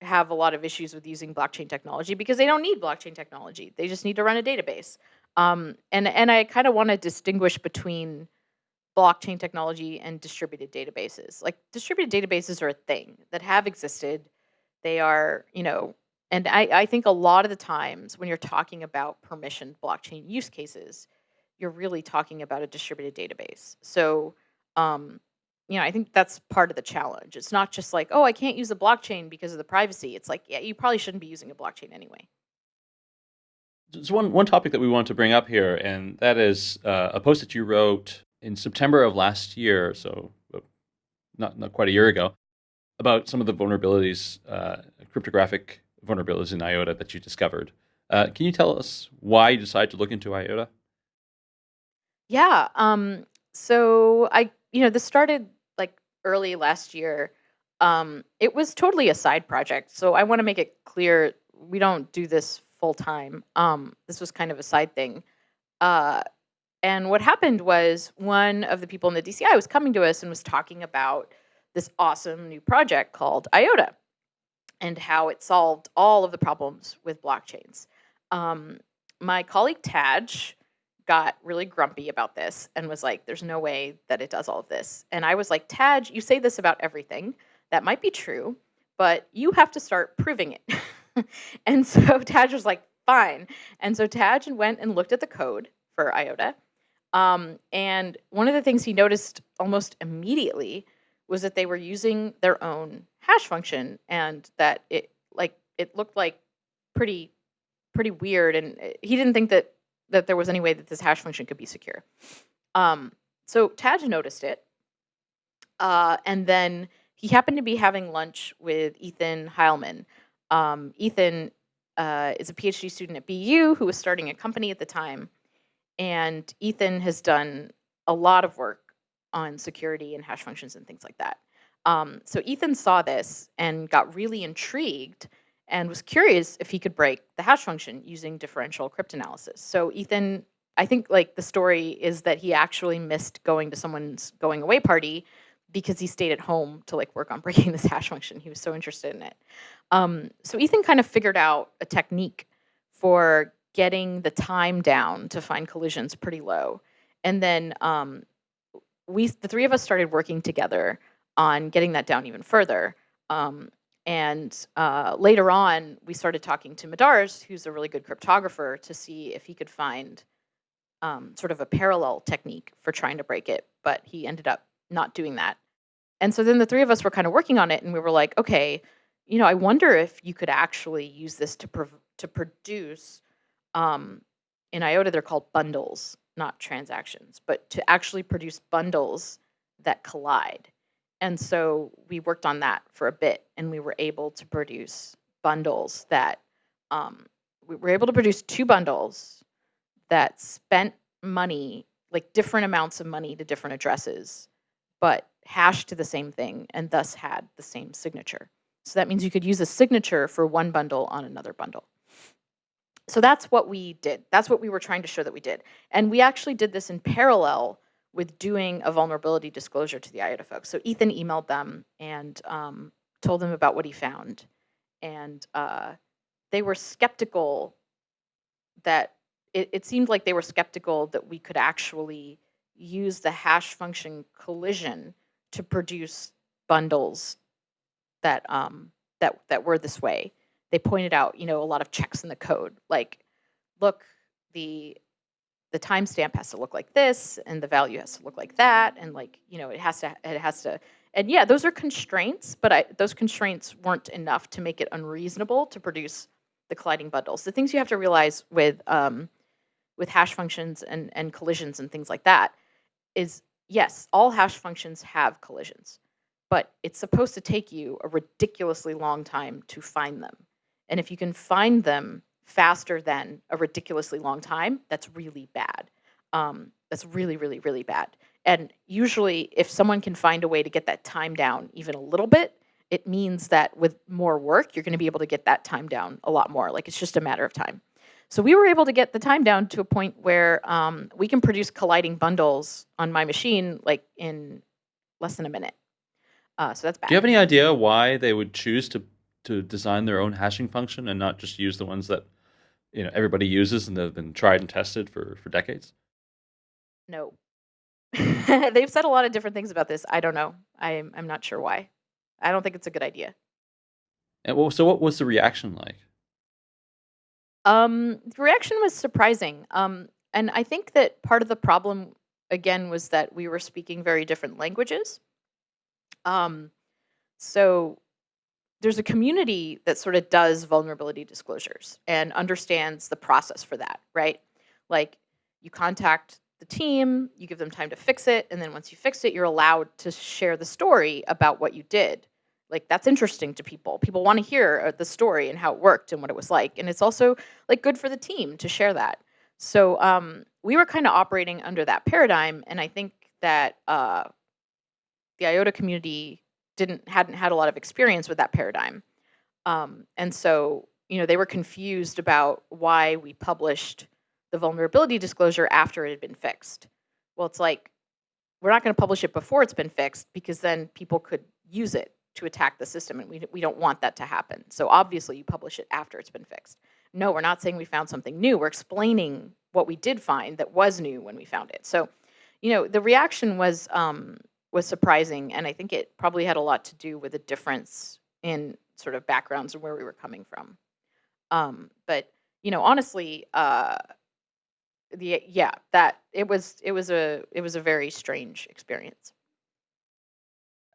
have a lot of issues with using blockchain technology because they don't need blockchain technology. They just need to run a database. Um, and and I kind of want to distinguish between blockchain technology and distributed databases. Like distributed databases are a thing that have existed. They are, you know, and I, I think a lot of the times when you're talking about permissioned blockchain use cases, you're really talking about a distributed database. So um, you know, I think that's part of the challenge. It's not just like, oh, I can't use a blockchain because of the privacy. It's like, yeah, you probably shouldn't be using a blockchain anyway. There's one, one topic that we want to bring up here, and that is uh, a post that you wrote in September of last year, so uh, not, not quite a year ago, about some of the vulnerabilities, uh, cryptographic vulnerabilities in IOTA that you discovered. Uh, can you tell us why you decided to look into IOTA? Yeah. Um, so I, you know, this started early last year. Um, it was totally a side project. So I want to make it clear we don't do this full time. Um, this was kind of a side thing. Uh, and what happened was one of the people in the DCI was coming to us and was talking about this awesome new project called IOTA and how it solved all of the problems with blockchains. Um, my colleague Tadge got really grumpy about this and was like, there's no way that it does all of this. And I was like, Tadge, you say this about everything. That might be true, but you have to start proving it. and so Tadge was like, fine. And so Tadge went and looked at the code for IOTA. Um, and one of the things he noticed almost immediately was that they were using their own hash function and that it like it looked like pretty pretty weird and eh, he didn't think that that there was any way that this hash function could be secure. Um, so Tadge noticed it, uh, and then he happened to be having lunch with Ethan Heilman. Um, Ethan uh, is a PhD student at BU who was starting a company at the time, and Ethan has done a lot of work on security and hash functions and things like that. Um, so Ethan saw this and got really intrigued and was curious if he could break the hash function using differential cryptanalysis. So Ethan, I think like the story is that he actually missed going to someone's going away party because he stayed at home to like work on breaking this hash function. He was so interested in it. Um, so Ethan kind of figured out a technique for getting the time down to find collisions pretty low. And then um, we, the three of us started working together on getting that down even further. Um, and uh, later on, we started talking to Madars, who's a really good cryptographer, to see if he could find um, sort of a parallel technique for trying to break it. But he ended up not doing that. And so then the three of us were kind of working on it, and we were like, okay, you know, I wonder if you could actually use this to to produce. Um, in IOTA, they're called bundles, not transactions, but to actually produce bundles that collide. And so we worked on that for a bit and we were able to produce bundles that um, we were able to produce two bundles that spent money, like different amounts of money to different addresses, but hashed to the same thing and thus had the same signature. So that means you could use a signature for one bundle on another bundle. So that's what we did. That's what we were trying to show that we did. And we actually did this in parallel with doing a vulnerability disclosure to the IOTA folks. So Ethan emailed them and um, told them about what he found. And uh, they were skeptical that it, it seemed like they were skeptical that we could actually use the hash function collision to produce bundles that um, that that were this way. They pointed out, you know, a lot of checks in the code, like, look, the the timestamp has to look like this, and the value has to look like that, and like, you know, it has to it has to. And yeah, those are constraints, but I, those constraints weren't enough to make it unreasonable to produce the colliding bundles. The things you have to realize with um, with hash functions and and collisions and things like that is yes, all hash functions have collisions, but it's supposed to take you a ridiculously long time to find them. And if you can find them faster than a ridiculously long time, that's really bad. Um, that's really, really, really bad. And usually, if someone can find a way to get that time down even a little bit, it means that with more work, you're going to be able to get that time down a lot more. Like it's just a matter of time. So we were able to get the time down to a point where um, we can produce colliding bundles on my machine like in less than a minute. Uh, so that's bad. Do you have any idea why they would choose to to design their own hashing function and not just use the ones that you know everybody uses and they've been tried and tested for for decades? No. They've said a lot of different things about this. I don't know. I'm I'm not sure why. I don't think it's a good idea. And well, so what was the reaction like? Um, the reaction was surprising. Um, and I think that part of the problem, again, was that we were speaking very different languages. Um, so there's a community that sort of does vulnerability disclosures and understands the process for that, right? Like you contact the team, you give them time to fix it, and then once you fix it, you're allowed to share the story about what you did. Like that's interesting to people. People want to hear uh, the story and how it worked and what it was like and it's also like good for the team to share that. So um, we were kind of operating under that paradigm and i think that uh, the iota community didn't hadn't had a lot of experience with that paradigm um, and so you know they were confused about why we published the vulnerability disclosure after it had been fixed well it's like we're not going to publish it before it's been fixed because then people could use it to attack the system, and we, we don't want that to happen. So obviously, you publish it after it's been fixed. No, we're not saying we found something new. We're explaining what we did find that was new when we found it. So, you know, the reaction was um, was surprising, and I think it probably had a lot to do with a difference in sort of backgrounds and where we were coming from. Um, but you know, honestly, uh, the yeah, that it was it was a it was a very strange experience.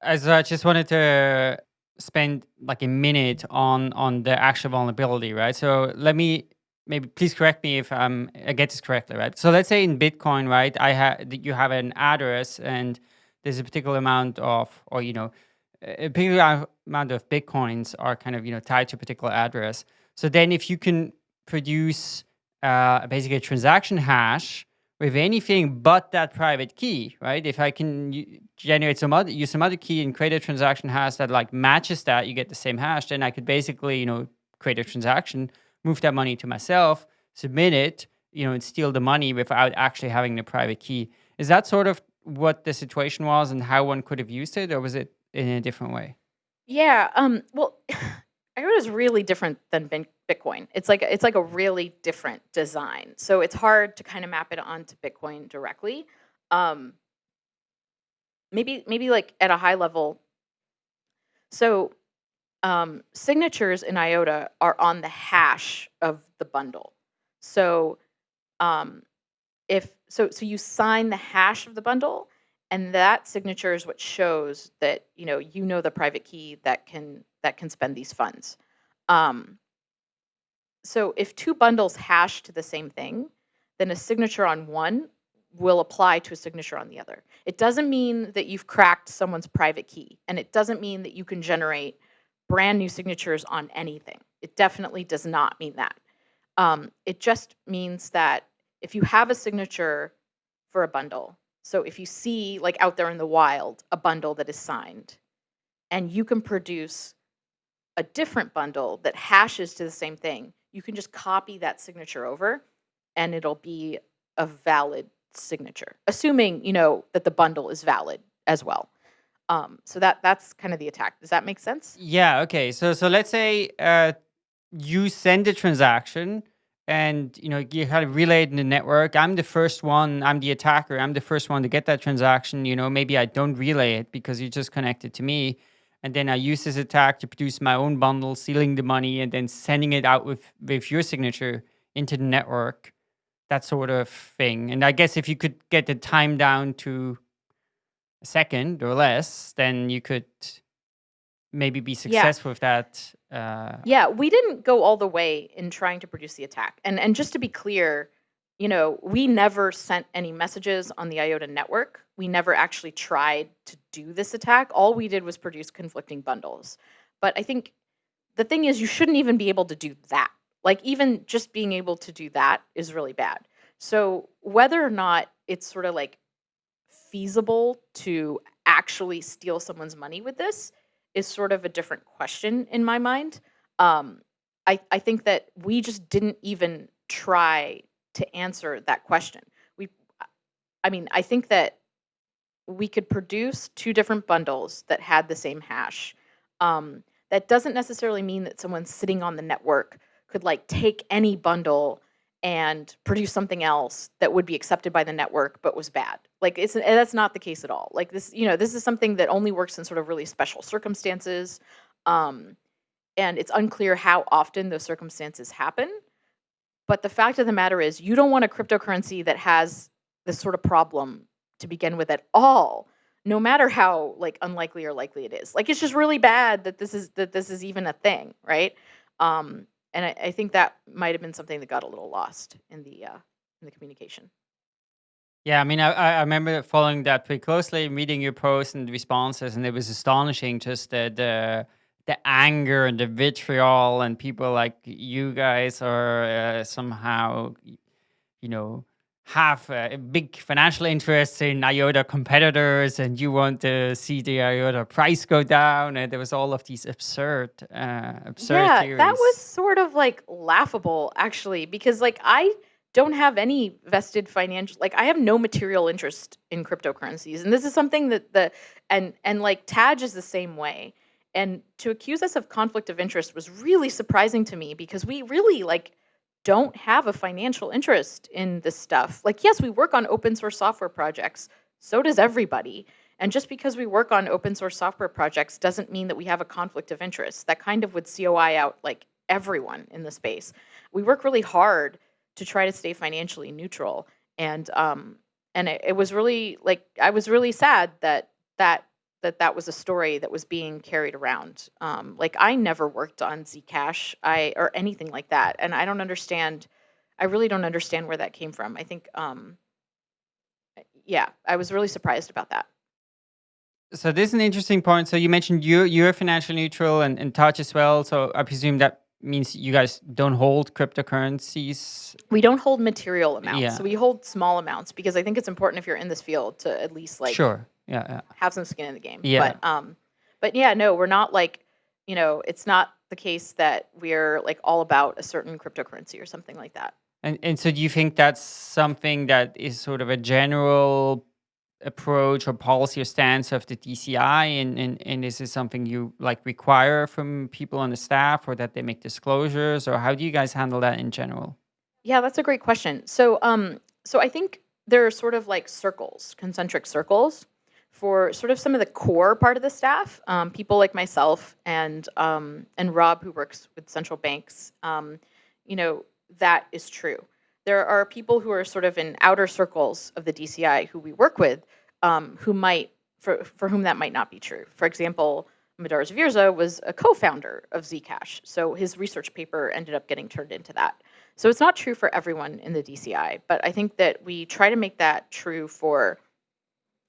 As I just wanted to spend like a minute on on the actual vulnerability, right? So let me maybe please correct me if um, I get this correctly, right? So let's say in Bitcoin, right? I have you have an address and there's a particular amount of, or you know, a particular amount of bitcoins are kind of you know tied to a particular address. So then, if you can produce uh, basically a transaction hash with anything but that private key, right? If I can generate some other, use some other key and create a transaction hash that like matches that, you get the same hash, then I could basically, you know, create a transaction, move that money to myself, submit it, you know, and steal the money without actually having the private key. Is that sort of what the situation was and how one could have used it, or was it in a different way? Yeah. Um, well, IOTA is really different than Bitcoin. It's like it's like a really different design. So it's hard to kind of map it onto Bitcoin directly. Um, maybe maybe like at a high level. So um, signatures in IOTA are on the hash of the bundle. So um, if so, so you sign the hash of the bundle, and that signature is what shows that you know you know the private key that can that can spend these funds. Um, so if two bundles hash to the same thing, then a signature on one will apply to a signature on the other. It doesn't mean that you've cracked someone's private key, and it doesn't mean that you can generate brand new signatures on anything. It definitely does not mean that. Um, it just means that if you have a signature for a bundle, so if you see like out there in the wild a bundle that is signed, and you can produce a different bundle that hashes to the same thing, you can just copy that signature over and it'll be a valid signature, assuming, you know, that the bundle is valid as well. Um, so that that's kind of the attack. Does that make sense? Yeah. Okay. So so let's say uh, you send a transaction and you know you kind of relayed in the network. I'm the first one i'm the attacker. I'm the first one to get that transaction. You know maybe i don't relay it because you just connected to me. And then i use this attack to produce my own bundle sealing the money and then sending it out with with your signature into the network that sort of thing. And i guess if you could get the time down to a second or less then you could maybe be successful with that uh, Yeah, we didn't go all the way in trying to produce the attack. And and just to be clear, you know, we never sent any messages on the IOTA network. We never actually tried to do this attack. All we did was produce conflicting bundles. But I think the thing is you shouldn't even be able to do that. Like even just being able to do that is really bad. So whether or not it's sort of like feasible to actually steal someone's money with this is sort of a different question in my mind. Um, I, I think that we just didn't even try to answer that question. We, I mean, I think that we could produce two different bundles that had the same hash. Um, that doesn't necessarily mean that someone sitting on the network could like take any bundle and produce something else that would be accepted by the network but was bad. Like it's that's not the case at all. Like this, you know, this is something that only works in sort of really special circumstances. Um, and it's unclear how often those circumstances happen. But the fact of the matter is you don't want a cryptocurrency that has this sort of problem to begin with at all no matter how like unlikely or likely it is like it's just really bad that this is that this is even a thing right um and I, I think that might have been something that got a little lost in the uh, in the communication. Yeah, I mean, I, I remember following that pretty closely, reading your posts and responses, and it was astonishing just the the, the anger and the vitriol, and people like you guys are uh, somehow, you know, have a big financial interests in IOTA competitors and you want to see the IOTA price go down and there was all of these absurd uh, absurd yeah, theories. that was sort of like laughable actually because like I don't have any vested financial like I have no material interest in cryptocurrencies and this is something that the and and like Tadge is the same way and to accuse us of conflict of interest was really surprising to me because we really like don't have a financial interest in this stuff. Like, yes, we work on open source software projects. So does everybody. And just because we work on open source software projects doesn't mean that we have a conflict of interest. That kind of would COI out like everyone in the space. We work really hard to try to stay financially neutral. And um, and it, it was really like I was really sad that that that that was a story that was being carried around. Um, like I never worked on Zcash, I or anything like that, and I don't understand. I really don't understand where that came from. I think, um, yeah, I was really surprised about that. So this is an interesting point. So you mentioned you you're financially neutral and, and Tadge as well. So I presume that means you guys don't hold cryptocurrencies. We don't hold material amounts. Yeah. So we hold small amounts because I think it's important if you're in this field to at least like sure. Yeah, yeah. have some skin in the game. Yeah. But um but yeah, no, we're not like, you know, it's not the case that we're like all about a certain cryptocurrency or something like that. And and so do you think that's something that is sort of a general approach or policy or stance of the DCI and, and, and is this something you like require from people on the staff or that they make disclosures or how do you guys handle that in general? Yeah, that's a great question. So um so I think there are sort of like circles, concentric circles for sort of some of the core part of the staff, um, people like myself and um, and Rob, who works with central banks, um, you know, that is true. There are people who are sort of in outer circles of the DCI who we work with, um, who might for for whom that might not be true. For example, Madars Virza was a co-founder of Zcash, so his research paper ended up getting turned into that. So it's not true for everyone in the DCI, but I think that we try to make that true for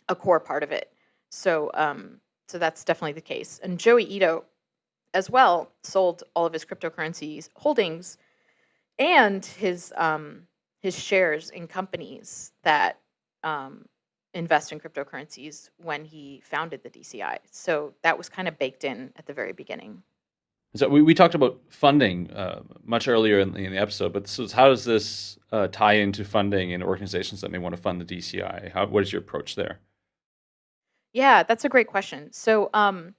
a core part of it. So, um, so that's definitely the case. And Joi Ito, as well, sold all of his cryptocurrencies holdings and his um, his shares in companies that um, invest in cryptocurrencies when he founded the DCI. So that was kind of baked in at the very beginning. So we, we talked about funding uh, much earlier in the, in the, episode, but so how does this uh, tie into funding in organizations that may want to fund the DCI? How, what is your approach there? Yeah, that's a great question. So um,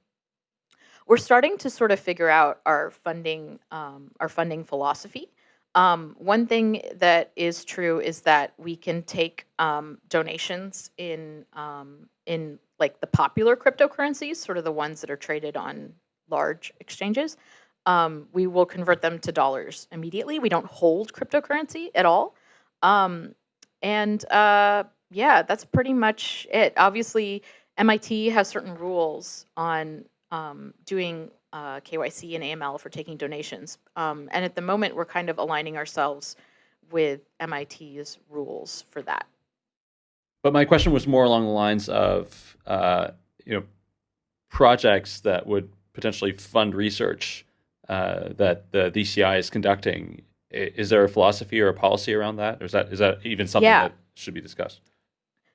we're starting to sort of figure out our funding, um, our funding philosophy. Um, one thing that is true is that we can take um, donations in um, in like the popular cryptocurrencies, sort of the ones that are traded on large exchanges. Um, we will convert them to dollars immediately. We don't hold cryptocurrency at all. Um, and uh, yeah, that's pretty much it. Obviously, MIT has certain rules on um, doing uh, KYC and AML for taking donations. Um, and at the moment, we're kind of aligning ourselves with MIT's rules for that. But my question was more along the lines of, uh, you know, projects that would potentially fund research uh, that the DCI is conducting. Is there a philosophy or a policy around that, or is that is that even something Yeah. that should be discussed?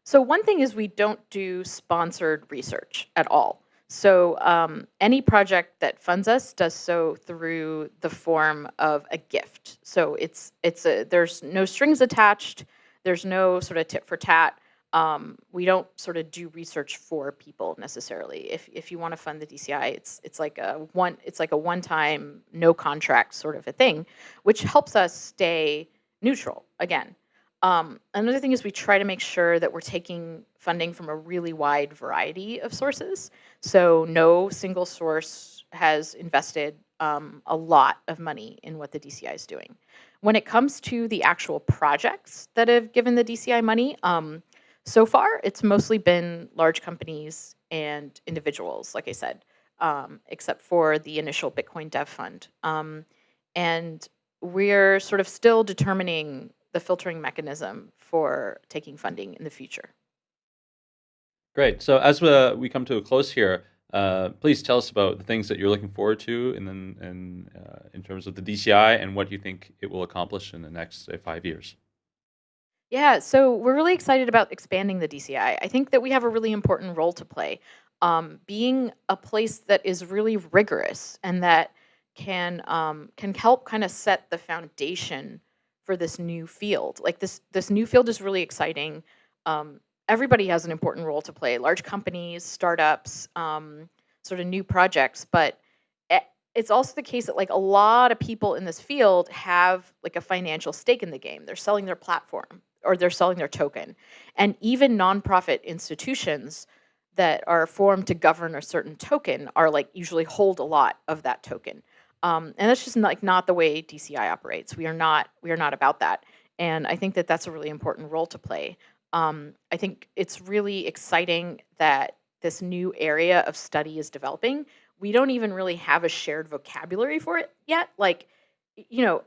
So one thing is we don't do sponsored research at all. So um, any project that funds us does so through the form of a gift. So it's it's a there's no strings attached. There's no sort of tit for tat. Um, we don't sort of do research for people necessarily. If if you want to fund the DCI, it's it's like a one it's like a one time no contract sort of a thing, which helps us stay neutral again. Um, another thing is we try to make sure that we're taking funding from a really wide variety of sources. So no single source has invested um, a lot of money in what the DCI is doing. When it comes to the actual projects that have given the DCI money, um, so far it's mostly been large companies and individuals, like I said, um, except for the initial Bitcoin Dev Fund. Um, and we're sort of still determining the filtering mechanism for taking funding in the future. Great. So as we, we come to a close here, uh, please tell us about the things that you're looking forward to, and then in, uh, in terms of the DCI and what you think it will accomplish in the next say, five years. Yeah, so we're really excited about expanding the DCI. I think that we have a really important role to play. Um, being a place that is really rigorous and that can um, can help kind of set the foundation for this new field. Like this this new field is really exciting. Um, everybody has an important role to play. Large companies, startups, um, sort of new projects, but it's also the case that like a lot of people in this field have like a financial stake in the game. They're selling their platform or they're selling their token. And even nonprofit institutions that are formed to govern a certain token are like usually hold a lot of that token. Um, and that's just like not the way DCI operates. We are not we are not about that. And I think that that's a really important role to play. Um, I think it's really exciting that this new area of study is developing. We don't even really have a shared vocabulary for it yet. Like, you know,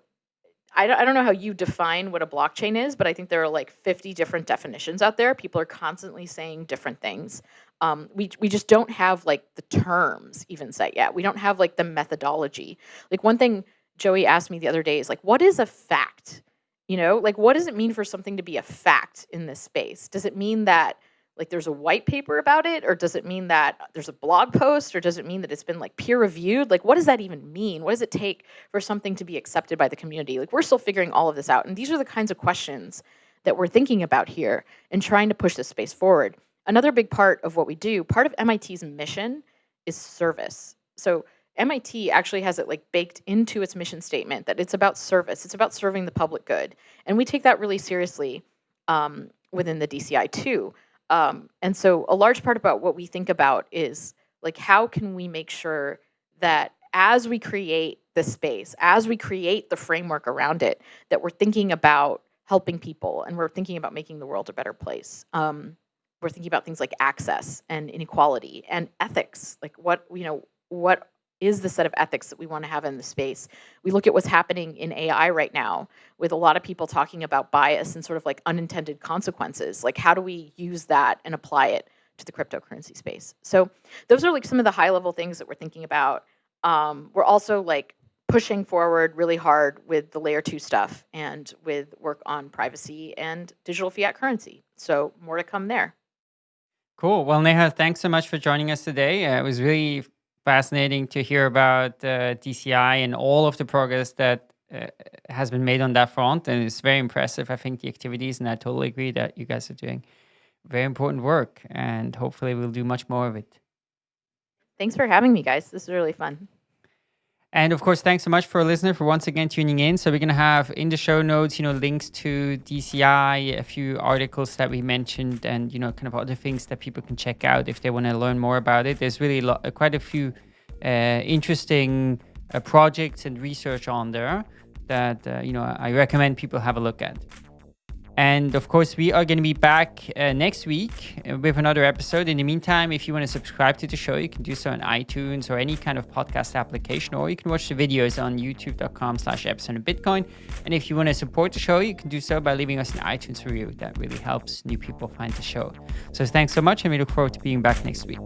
I don't, I don't know how you define what a blockchain is, but I think there are like 50 different definitions out there. People are constantly saying different things. Um, we, we just don't have like the terms even set yet. We don't have like the methodology. Like one thing Joi asked me the other day is like, what is a fact? You know, like what does it mean for something to be a fact in this space? Does it mean that like there's a white paper about it or does it mean that there's a blog post or does it mean that it's been like peer reviewed like what does that even mean what does it take for something to be accepted by the community like we're still figuring all of this out and these are the kinds of questions that we're thinking about here and trying to push this space forward another big part of what we do part of mit's mission is service. So mit actually has it like baked into its mission statement that it's about service. It's about serving the public good. And we take that really seriously um, within the dci too. Um, and so a large part about what we think about is like how can we make sure that as we create the space, as we create the framework around it, that we're thinking about helping people and we're thinking about making the world a better place. Um, we're thinking about things like access and inequality and ethics. Like what you know, what is the set of ethics that we want to have in the space? We look at what's happening in AI right now with a lot of people talking about bias and sort of like unintended consequences. Like, how do we use that and apply it to the cryptocurrency space? So, those are like some of the high level things that we're thinking about. Um, we're also like pushing forward really hard with the layer two stuff and with work on privacy and digital fiat currency. So, more to come there. Cool. Well, Neha, thanks so much for joining us today. Uh, it was really fascinating to hear about uh, DCI and all of the progress that uh, has been made on that front. And it's very impressive, I think, the activities. And I totally agree that you guys are doing very important work. And hopefully, we'll do much more of it. Thanks for having me, guys. This is really fun. And of course, thanks so much for a listener for once again tuning in. So we're gonna have in the show notes, you know, links to DCI, a few articles that we mentioned, and you know, kind of other things that people can check out if they want to learn more about it. There's really quite a few uh, interesting uh, projects and research on there that uh, you know I recommend people have a look at. And of course, we are going to be back uh, next week uh, with another episode. In the meantime, if you want to subscribe to the show, you can do so on iTunes or any kind of podcast application, or you can watch the videos on youtube.com slash epicenter Bitcoin. And if you want to support the show, you can do so by leaving us an iTunes review. That really helps new people find the show. So thanks so much, and we look forward to being back next week.